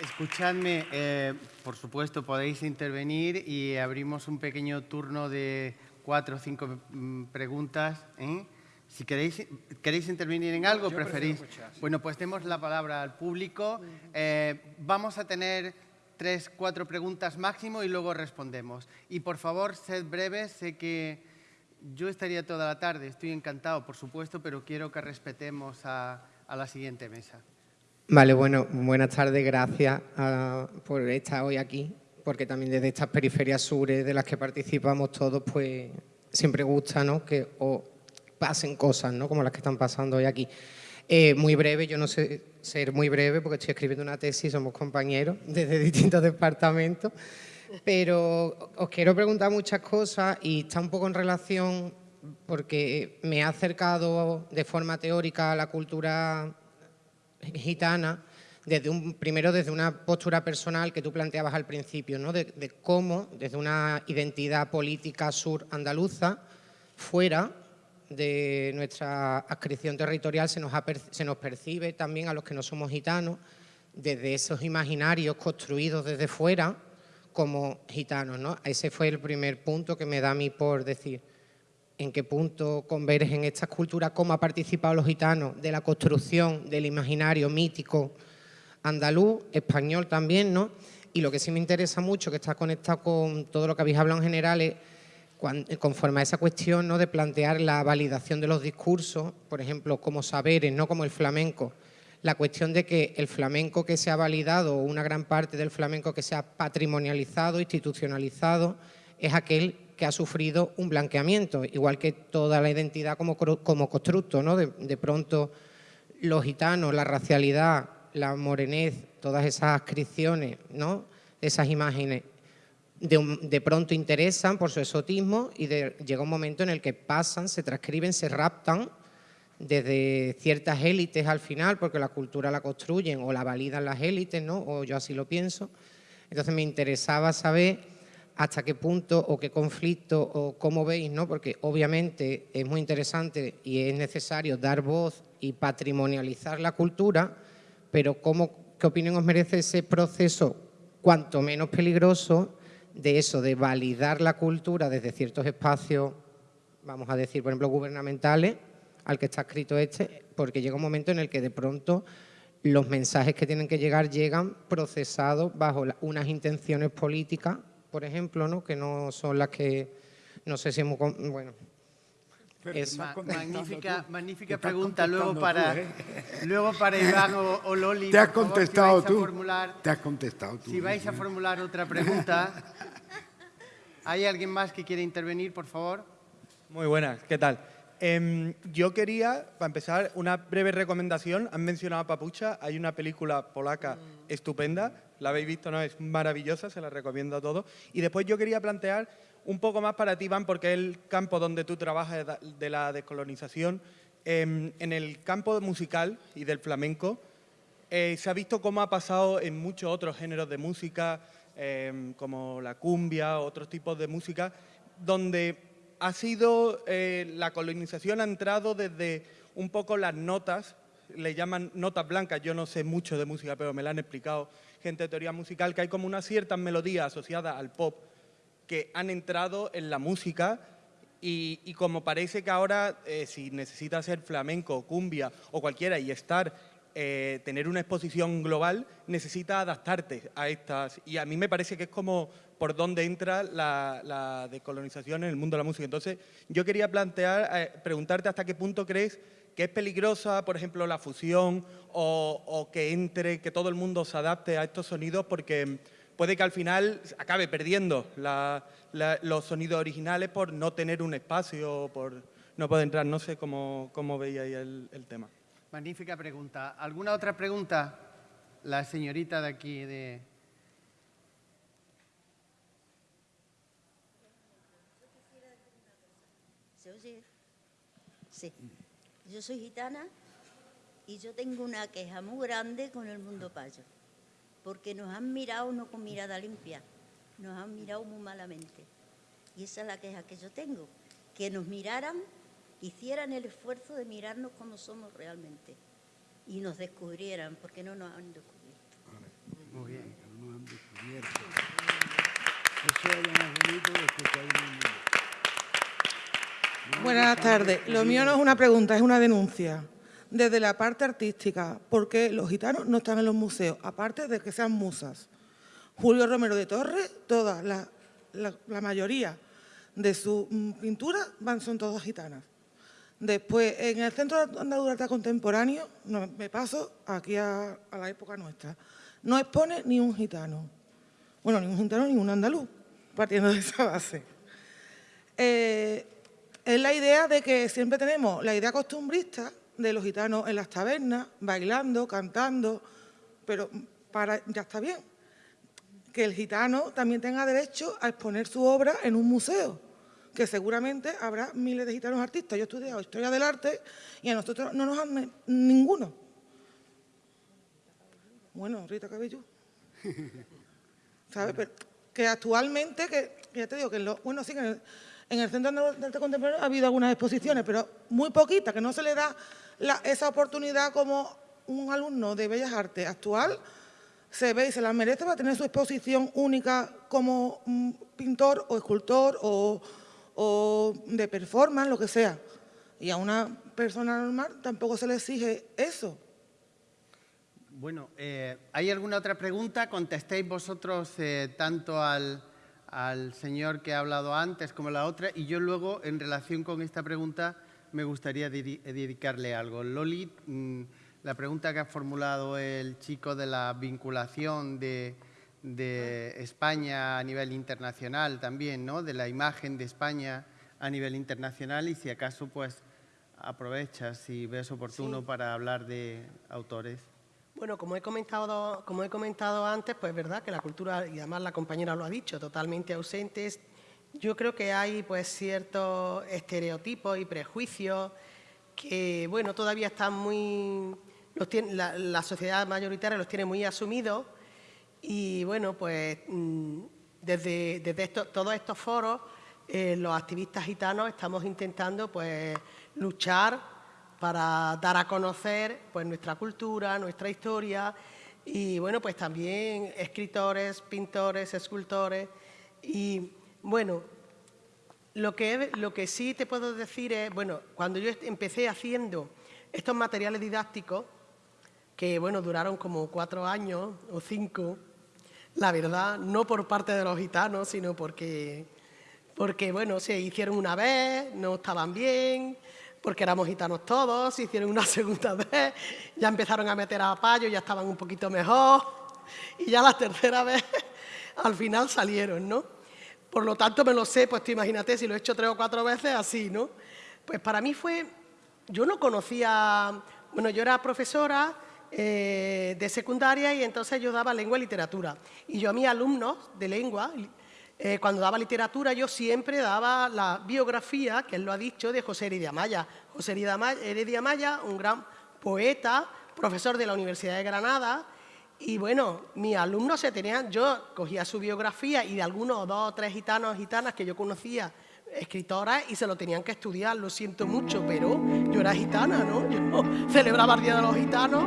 Escuchadme, eh, por supuesto podéis intervenir y abrimos un pequeño turno de cuatro o cinco mm, preguntas. ¿eh? Si queréis, queréis intervenir en algo, preferís. Bueno, pues demos la palabra al público. Eh, vamos a tener tres, cuatro preguntas máximo y luego respondemos. Y por favor, sed breves. Sé que yo estaría toda la tarde, estoy encantado, por supuesto, pero quiero que respetemos a, la siguiente mesa. Vale, bueno, buenas tardes, gracias ah, por estar hoy aquí, porque también desde estas periferias sures de las que participamos todos, pues siempre gusta ¿no? que pasen cosas, ¿no? Como las que están pasando hoy aquí. Eh, muy breve, yo no sé ser muy breve porque estoy escribiendo una tesis, somos compañeros desde distintos departamentos, pero os quiero preguntar muchas cosas y está un poco en relación porque me ha acercado de forma teórica a la cultura gitana, desde un, primero desde una postura personal que tú planteabas al principio, ¿no? de, de cómo desde una identidad política sur andaluza, fuera de nuestra adscripción territorial se nos, se nos percibe también a los que no somos gitanos desde esos imaginarios construidos desde fuera como gitanos. ¿no? Ese fue el primer punto que me da a mí por decir en qué punto convergen estas culturas, cómo ha participado los gitanos de la construcción del imaginario mítico andaluz, español también, ¿no? Y lo que sí me interesa mucho, que está conectado con todo lo que habéis hablado en general, es conforme a esa cuestión ¿no? de plantear la validación de los discursos, por ejemplo, como saberes, no como el flamenco, la cuestión de que el flamenco que se ha validado, o una gran parte del flamenco que se ha patrimonializado, institucionalizado, es aquel que ha sufrido un blanqueamiento, igual que toda la identidad como, como constructo. ¿no? De, pronto los gitanos, la racialidad, la morenez, todas esas ascripciones, ¿no? esas imágenes de, pronto interesan por su exotismo y llega un momento en el que pasan, se transcriben, se raptan desde ciertas élites al final, porque la cultura la construyen o la validan las élites, ¿no? o yo así lo pienso. Entonces me interesaba saber hasta qué punto o qué conflicto o cómo veis, ¿no? porque obviamente es muy interesante y es necesario dar voz y patrimonializar la cultura, pero ¿cómo, ¿qué opinión os merece ese proceso cuanto menos peligroso de eso, de validar la cultura desde ciertos espacios, vamos a decir, por ejemplo, gubernamentales, al que está escrito este, porque llega un momento en el que de pronto los mensajes que tienen que llegar llegan procesados bajo unas intenciones políticas, por ejemplo, ¿no? que no son las que, no sé si hemos... Bueno, es magnífica, magnífica pregunta luego para, ¿eh? luego para Iván o, Loli. Te has contestado tú. te has contestado tú. Si vais a formular otra pregunta, ¿hay alguien más que quiere intervenir, por favor? Muy buenas, ¿qué tal? Em, yo quería, para empezar, una breve recomendación. Han mencionado a Papucha, hay una película polaca estupenda, la habéis visto, ¿no? Es maravillosa, se la recomiendo a todos. Y después yo quería plantear un poco más para ti, Iván, porque es el campo donde tú trabajas de la descolonización. Em, en el campo musical y del flamenco eh, se ha visto cómo ha pasado en muchos otros géneros de música, em, como la cumbia, otros tipos de música, donde ha sido, eh, la colonización ha entrado desde un poco las notas, le llaman notas blancas, yo no sé mucho de música, pero me la han explicado gente de teoría musical, que hay como una ciertas melodías asociadas al pop que han entrado en la música y, como parece que ahora, eh, si necesitas ser flamenco, cumbia o cualquiera y estar, eh, tener una exposición global, necesita adaptarte a estas. Y a mí me parece que es como por dónde entra la, la descolonización en el mundo de la música. Entonces, yo quería plantear, eh, preguntarte hasta qué punto crees que es peligrosa, por ejemplo, la fusión o, o que entre, que todo el mundo se adapte a estos sonidos, porque puede que al final acabe perdiendo los sonidos originales por no tener un espacio, por no poder entrar. No sé cómo, cómo veía ahí el, tema. Magnífica pregunta. ¿Alguna otra pregunta? La señorita de aquí de... ¿Se oye? Sí. Yo soy gitana y yo tengo una queja muy grande con el mundo payo porque nos han mirado no con mirada limpia, nos han mirado muy malamente. Y esa es la queja que yo tengo, que nos miraran, hicieran el esfuerzo de mirarnos como somos realmente y nos descubrieran, porque no nos han descubierto. Muy bien. No nos han descubierto. Eso es lo más bonito de que hay Buenas tardes. Lo mío no es una pregunta, es una denuncia desde la parte artística, porque los gitanos no están en los museos, aparte de que sean musas. Julio Romero de Torres, toda la, mayoría de sus mm, pinturas son todas gitanas. Después, en el Centro de Arte Contemporáneo, me paso aquí a, la época nuestra, no expone ni un gitano. Bueno, ni un gitano ni un andaluz, partiendo de esa base. Eh, es la idea de que siempre tenemos la idea costumbrista de los gitanos en las tabernas, bailando, cantando, pero para, ya está bien. Que el gitano también tenga derecho a exponer su obra en un museo, que seguramente habrá miles de gitanos artistas. Yo he estudiado Historia del Arte y a nosotros no nos han ninguno. Bueno, Rita Cabello. ¿Sabes? que actualmente, que ya te digo, que lo, bueno, sí, que en el, Centro de Arte Contemporáneo ha habido algunas exposiciones, pero muy poquitas, que no se le da esa oportunidad como un alumno de Bellas Artes actual se ve y se la merece para tener su exposición única como pintor o escultor o, de performance, lo que sea. Y a una persona normal tampoco se le exige eso. Bueno, eh, ¿hay alguna otra pregunta? Contestéis vosotros eh, tanto al, al señor que ha hablado antes como la otra y yo luego, en relación con esta pregunta, me gustaría dedicarle algo. Loli, mm, la pregunta que ha formulado el chico de la vinculación de, España a nivel internacional también, ¿no? de la imagen de España a nivel internacional y si acaso pues aprovechas si ves oportuno para hablar de autores. Bueno, como he, comentado, como he comentado antes, pues es verdad que la cultura, y además la compañera lo ha dicho, totalmente ausentes yo creo que hay pues ciertos estereotipos y prejuicios que, bueno, todavía están muy... la, sociedad mayoritaria los tiene muy asumidos y, bueno, pues mm, desde, desde todos estos foros eh, los activistas gitanos estamos intentando pues luchar para dar a conocer pues nuestra cultura, nuestra historia y, bueno, pues también escritores, pintores, escultores y bueno, lo que, lo que sí te puedo decir es, bueno, cuando yo empecé haciendo estos materiales didácticos, que bueno, duraron como cuatro años o cinco, la verdad, no por parte de los gitanos, sino porque, porque bueno, se hicieron una vez, no estaban bien, porque éramos gitanos todos, se hicieron una segunda vez, ya empezaron a meter a payo, ya estaban un poquito mejor, y ya la tercera vez, al final salieron, ¿no? Por lo tanto, me lo sé, pues tú imagínate, si lo he hecho tres o cuatro veces, así, ¿no? Pues para mí fue, yo no conocía, bueno, yo era profesora eh, de secundaria y entonces yo daba lengua y literatura. Y yo a mis alumnos de lengua, eh, cuando daba literatura, yo siempre daba la biografía, que él lo ha dicho, de José Heredia Maya. José Heredia Maya, un gran poeta, profesor de la Universidad de Granada, y bueno, mis alumnos se tenían, yo cogía su biografía y de algunos dos o tres gitanos gitanas que yo conocía, escritoras, y se lo tenían que estudiar, lo siento mucho, pero yo era gitana, ¿no? Yo celebraba el Día de los Gitanos,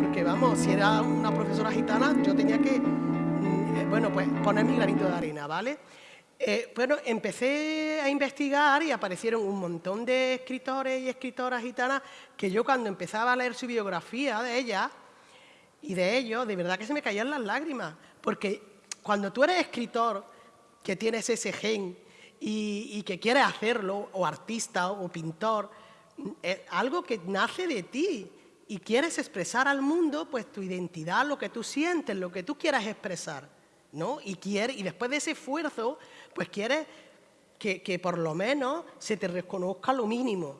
porque vamos, si era una profesora gitana, yo tenía que, mm, eh, bueno, pues poner mi granito de arena, ¿vale? Eh, bueno, empecé a investigar y aparecieron un montón de escritores y escritoras gitanas que yo cuando empezaba a leer su biografía de ellas, y de ello, de verdad que se me caían las lágrimas, porque cuando tú eres escritor, que tienes ese gen y, que quieres hacerlo, o artista o pintor, es algo que nace de ti y quieres expresar al mundo pues tu identidad, lo que tú sientes, lo que tú quieras expresar, ¿no? Y, quiere, y después de ese esfuerzo, pues quieres que, que por lo menos se te reconozca lo mínimo,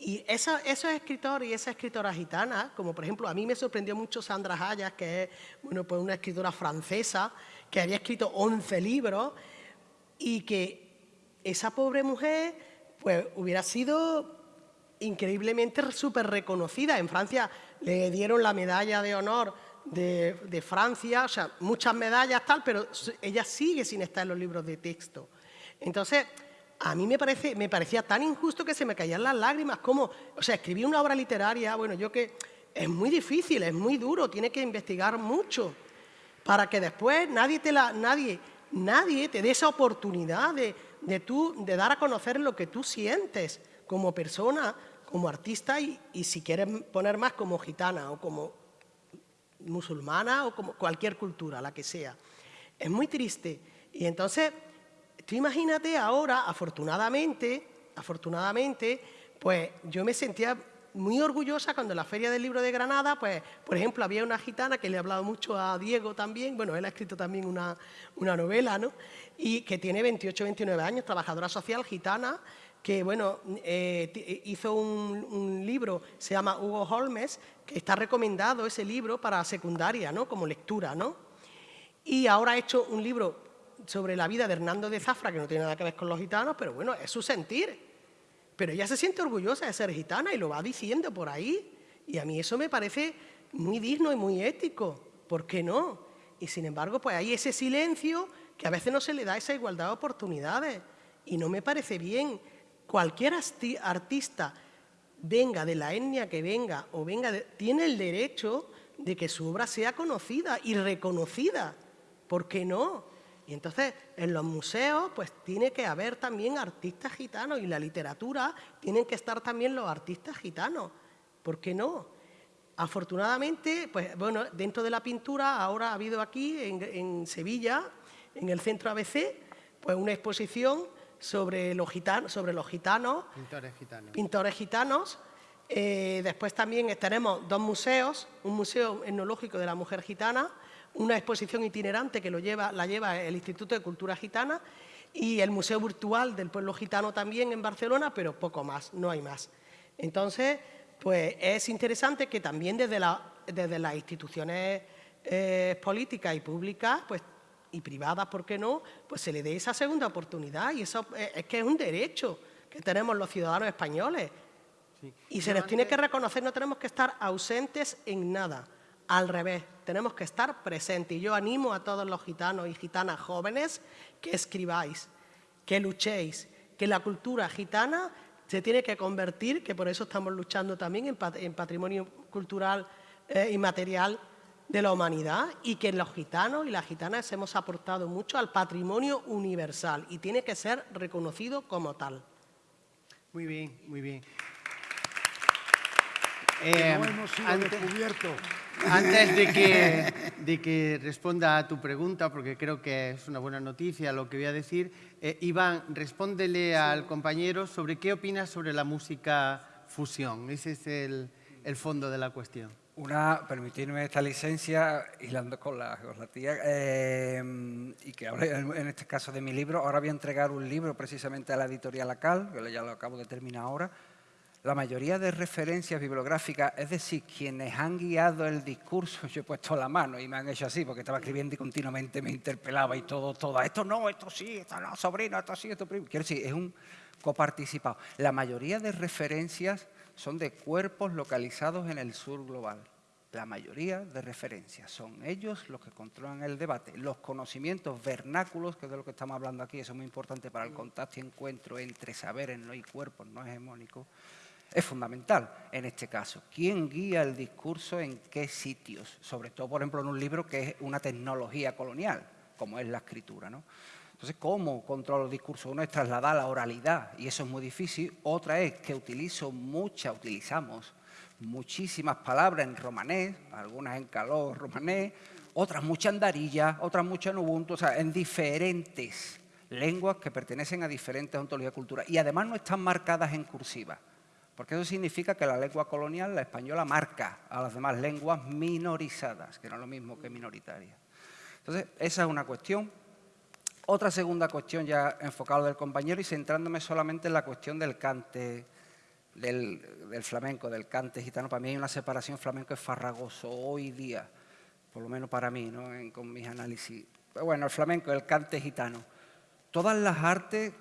y esos escritores y esa escritora gitana, como por ejemplo, a mí me sorprendió mucho Sandra Hayas, que es bueno, pues una escritora francesa, que había escrito 11 libros, y que esa pobre mujer pues, hubiera sido increíblemente súper reconocida. En Francia le dieron la medalla de honor de, de, Francia, o sea, muchas medallas tal, pero ella sigue sin estar en los libros de texto. Entonces, a mí me, parece, me parecía tan injusto que se me caían las lágrimas, como, o sea, escribir una obra literaria, bueno, yo que es muy difícil, es muy duro, tiene que investigar mucho para que después nadie te, la, nadie, nadie te dé esa oportunidad de, de, tú, de dar a conocer lo que tú sientes como persona, como artista y, y si quieres poner más como gitana o como musulmana o como cualquier cultura, la que sea. Es muy triste. Y entonces Tú imagínate ahora, afortunadamente, afortunadamente, pues yo me sentía muy orgullosa cuando en la Feria del Libro de Granada, pues, por ejemplo, había una gitana que le he hablado mucho a Diego también, bueno, él ha escrito también una, novela, ¿no? Y que tiene 28, 29 años, trabajadora social gitana, que, bueno, eh, hizo un, un, libro, se llama Hugo Holmes, que está recomendado ese libro para secundaria, ¿no? Como lectura, ¿no? Y ahora ha hecho un libro sobre la vida de Hernando de Zafra, que no tiene nada que ver con los gitanos, pero bueno, es su sentir. Pero ella se siente orgullosa de ser gitana y lo va diciendo por ahí. Y a mí eso me parece muy digno y muy ético. ¿Por qué no? Y sin embargo, pues hay ese silencio que a veces no se le da esa igualdad de oportunidades. Y no me parece bien. Cualquier artista, venga de la etnia que venga o venga, tiene el derecho de que su obra sea conocida y reconocida. ¿Por qué no? Y entonces en los museos pues tiene que haber también artistas gitanos y la literatura tienen que estar también los artistas gitanos. ¿Por qué no? Afortunadamente, pues bueno, dentro de la pintura ahora ha habido aquí en, Sevilla, en el centro ABC, pues una exposición sobre los gitanos, sobre los gitanos, pintores gitanos. Pintores gitanos. Eh, después también tenemos dos museos, un museo etnológico de la mujer gitana una exposición itinerante que lo lleva, la lleva el Instituto de Cultura Gitana y el Museo Virtual del Pueblo Gitano también en Barcelona, pero poco más, no hay más. Entonces, pues es interesante que también desde, desde las instituciones eh, políticas y públicas, pues y privadas, ¿por qué no?, pues se le dé esa segunda oportunidad y eso eh, es que es un derecho que tenemos los ciudadanos españoles. Y se les tiene que reconocer, no tenemos que estar ausentes en nada. Al revés, tenemos que estar presentes. Y yo animo a todos los gitanos y gitanas jóvenes que escribáis, que luchéis, que la cultura gitana se tiene que convertir, que por eso estamos luchando también en, patrimonio cultural eh, y material de la humanidad y que los gitanos y las gitanas hemos aportado mucho al patrimonio universal y tiene que ser reconocido como tal. Muy bien, muy bien. Eh, hemos sido descubiertos. Antes de que, de que, responda a tu pregunta, porque creo que es una buena noticia lo que voy a decir, eh, Iván, respóndele al compañero sobre qué opinas sobre la música fusión. Ese es el, el fondo de la cuestión. Una, permitirme esta licencia, hilando con la, con la tía, eh, y que hable en este caso de mi libro. Ahora voy a entregar un libro precisamente a la editorial ACAL, que ya lo acabo de terminar ahora. La mayoría de referencias bibliográficas, es decir, quienes han guiado el discurso, yo he puesto la mano y me han hecho así, porque estaba escribiendo y continuamente me interpelaba y todo, todo, esto no, esto sí, esto no, sobrino, esto sí, esto primo. Quiero decir, es un coparticipado. La mayoría de referencias son de cuerpos localizados en el sur global. La mayoría de referencias son ellos los que controlan el debate. Los conocimientos vernáculos, que es de lo que estamos hablando aquí, eso es muy importante para el contacto y encuentro entre saberes y cuerpos no hegemónicos, es fundamental en este caso. ¿Quién guía el discurso en qué sitios? Sobre todo, por ejemplo, en un libro que es una tecnología colonial, como es la escritura. ¿no? Entonces, ¿cómo controlo el discurso? Uno es trasladar la oralidad, y eso es muy difícil. Otra es que utilizo mucha, utilizamos muchísimas palabras en romanés, algunas en calor romanés, otras muchas en darilla, otras muchas en ubuntu, o sea, en diferentes lenguas que pertenecen a diferentes ontologías culturales. Y además no están marcadas en cursiva, porque eso significa que la lengua colonial, la española, marca a las demás lenguas minorizadas, que no es lo mismo que minoritarias. Entonces, esa es una cuestión. Otra segunda cuestión ya enfocada del compañero y centrándome solamente en la cuestión del cante, del, flamenco, del cante gitano. Para mí hay una separación flamenco es farragoso hoy día, por lo menos para mí, ¿no? con mis análisis. bueno, el flamenco, el cante gitano. Todas las artes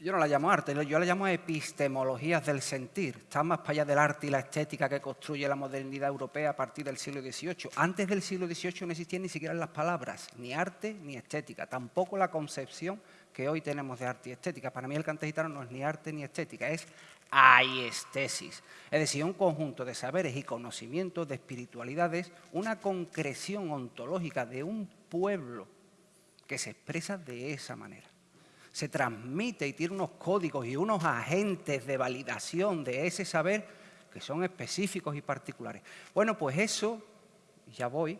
yo no la llamo arte, yo la llamo epistemologías del sentir. Está más para allá del arte y la estética que construye la modernidad europea a partir del siglo XVIII. Antes del siglo XVIII no existían ni siquiera las palabras, ni arte ni estética, tampoco la concepción que hoy tenemos de arte y estética. Para mí el cante gitano no es ni arte ni estética, es aiestesis. Es decir, un conjunto de saberes y conocimientos, de espiritualidades, una concreción ontológica de un pueblo que se expresa de esa manera se transmite y tiene unos códigos y unos agentes de validación de ese saber que son específicos y particulares. Bueno, pues eso, ya voy,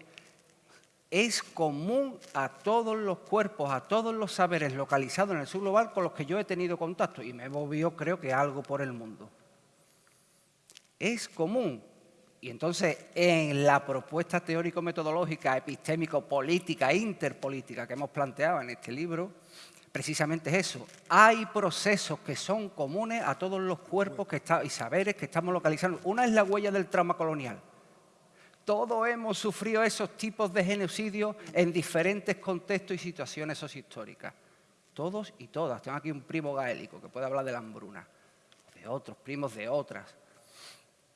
es común a todos los cuerpos, a todos los saberes localizados en el sur global con los que yo he tenido contacto y me he movido, creo que algo por el mundo. Es común. Y entonces, en la propuesta teórico-metodológica, epistémico-política, interpolítica que hemos planteado en este libro, precisamente es eso. Hay procesos que son comunes a todos los cuerpos que y saberes que estamos localizando. Una es la huella del trauma colonial. Todos hemos sufrido esos tipos de genocidios en diferentes contextos y situaciones sociohistóricas. Todos y todas. Tengo aquí un primo gaélico que puede hablar de la hambruna, de otros primos de otras.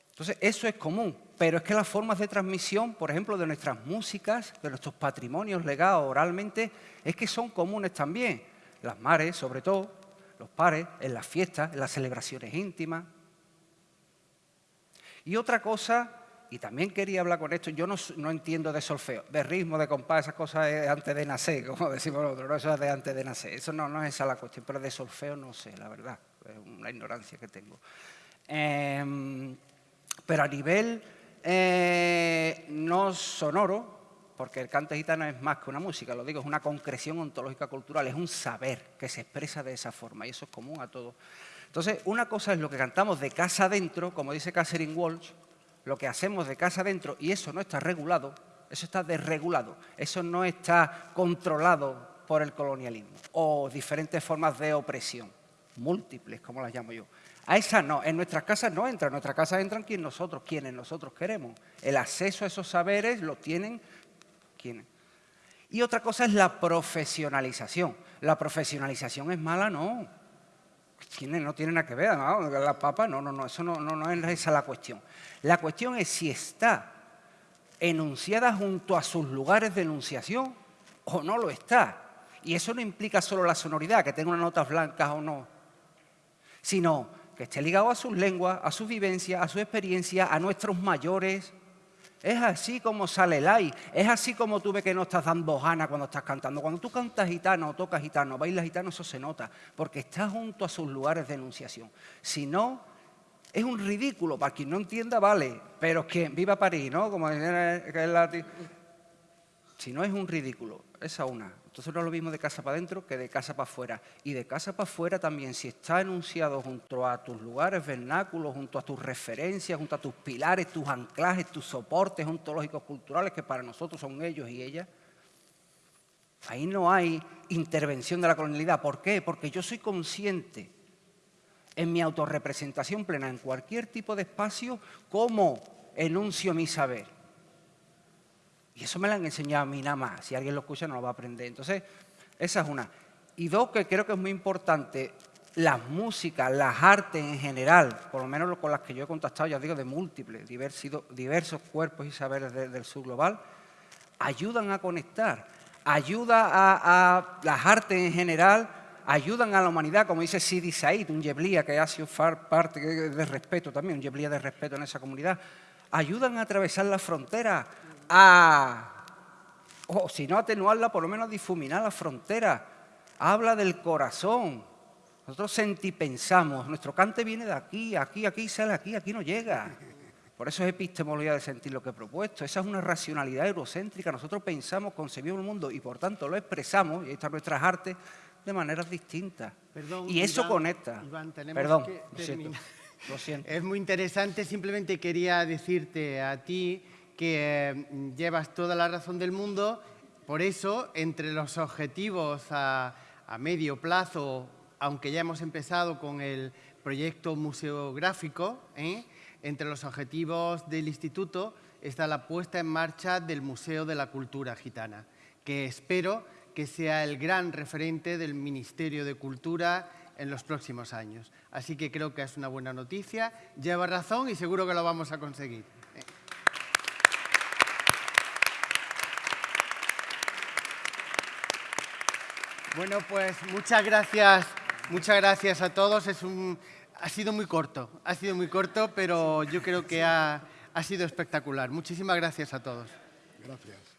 Entonces, eso es común, pero es que las formas de transmisión, por ejemplo, de nuestras músicas, de nuestros patrimonios legados oralmente, es que son comunes también las mares, sobre todo, los pares, en las fiestas, en las celebraciones íntimas. Y otra cosa, y también quería hablar con esto, yo no, entiendo de solfeo, de ritmo, de compás, esas cosas es antes de nacer, como decimos nosotros, no, eso es de antes de nacer, eso no, no es esa la cuestión, pero de solfeo no sé, la verdad, es una ignorancia que tengo. Em, pero a nivel eh, no sonoro, porque el cante gitano es más que una música, lo digo, es una concreción ontológica cultural, es un saber que se expresa de esa forma y eso es común a todos. Entonces, una cosa es lo que cantamos de casa adentro, como dice Catherine Walsh, lo que hacemos de casa adentro y eso no está regulado, eso está desregulado, eso no está controlado por el colonialismo o diferentes formas de opresión, múltiples, como las llamo yo. A esas no, en nuestras casas no entran, en nuestras casas entran quienes nosotros, quienes nosotros queremos. El acceso a esos saberes lo tienen y otra cosa es la profesionalización. La profesionalización es mala, no. No tiene nada que ver, ¿no? La papa, no, no, no, eso no, no, no es esa la cuestión. La cuestión es si está enunciada junto a sus lugares de enunciación o no lo está. Y eso no implica solo la sonoridad, que tenga unas notas blancas o no, sino que esté ligado a sus lenguas, a su vivencia, a su experiencia, a nuestros mayores, es así como sale el ay. Es así como tú ves que no estás dando jana cuando estás cantando. Cuando tú cantas gitano o tocas gitano, bailas gitano, eso se nota, porque estás junto a sus lugares de enunciación. Si no, es un ridículo. Para quien no entienda, vale. Pero que viva París, ¿no? Como es la... Si no es un ridículo, esa una. Entonces no es lo mismo de casa para adentro que de casa para afuera. Y de casa para afuera también, si está enunciado junto a tus lugares vernáculos, junto a tus referencias, junto a tus pilares, tus anclajes, tus soportes ontológicos culturales, que para nosotros son ellos y ellas, ahí no hay intervención de la colonialidad. ¿Por qué? Porque yo soy consciente en mi autorrepresentación plena, en cualquier tipo de espacio, cómo enuncio mi saber. Y eso me lo han enseñado a mí nada más. Si alguien lo escucha no lo va a aprender. Entonces, esa es una. Y dos, que creo que es muy importante, las músicas, las artes en general, por lo menos con las que yo he contactado, ya digo, de múltiples, diversos cuerpos y saberes del sur global, ayudan a conectar, ayuda a, las artes en general, ayudan a la humanidad, como dice Sidi Said, un yeblía que ha sido parte de respeto también, un yeblía de respeto en esa comunidad, ayudan a atravesar las fronteras, a, o si no atenuarla, por lo menos difuminar la frontera. Habla del corazón. Nosotros sentipensamos, nuestro cante viene de aquí, aquí, aquí, sale aquí, aquí no llega. Por eso es epistemología de sentir lo que he propuesto. Esa es una racionalidad eurocéntrica. Nosotros pensamos, concebimos el mundo y por tanto lo expresamos, y ahí están nuestras artes, de maneras distintas. y eso conecta. Perdón, lo siento. Es muy interesante, simplemente quería decirte a ti que mm, llevas toda la razón del mundo, por eso entre los objetivos a, medio plazo, aunque ya hemos empezado con el proyecto museográfico, ¿eh? entre los objetivos del instituto está la puesta en marcha del Museo de la Cultura Gitana, que espero que sea el gran referente del Ministerio de Cultura en los próximos años. Así que creo que es una buena noticia, lleva razón y seguro que lo vamos a conseguir. Bueno, pues muchas gracias, muchas gracias a todos. Es un, ha sido muy corto, ha sido muy corto, pero yo creo que ha, ha sido espectacular. Muchísimas gracias a todos. Gracias.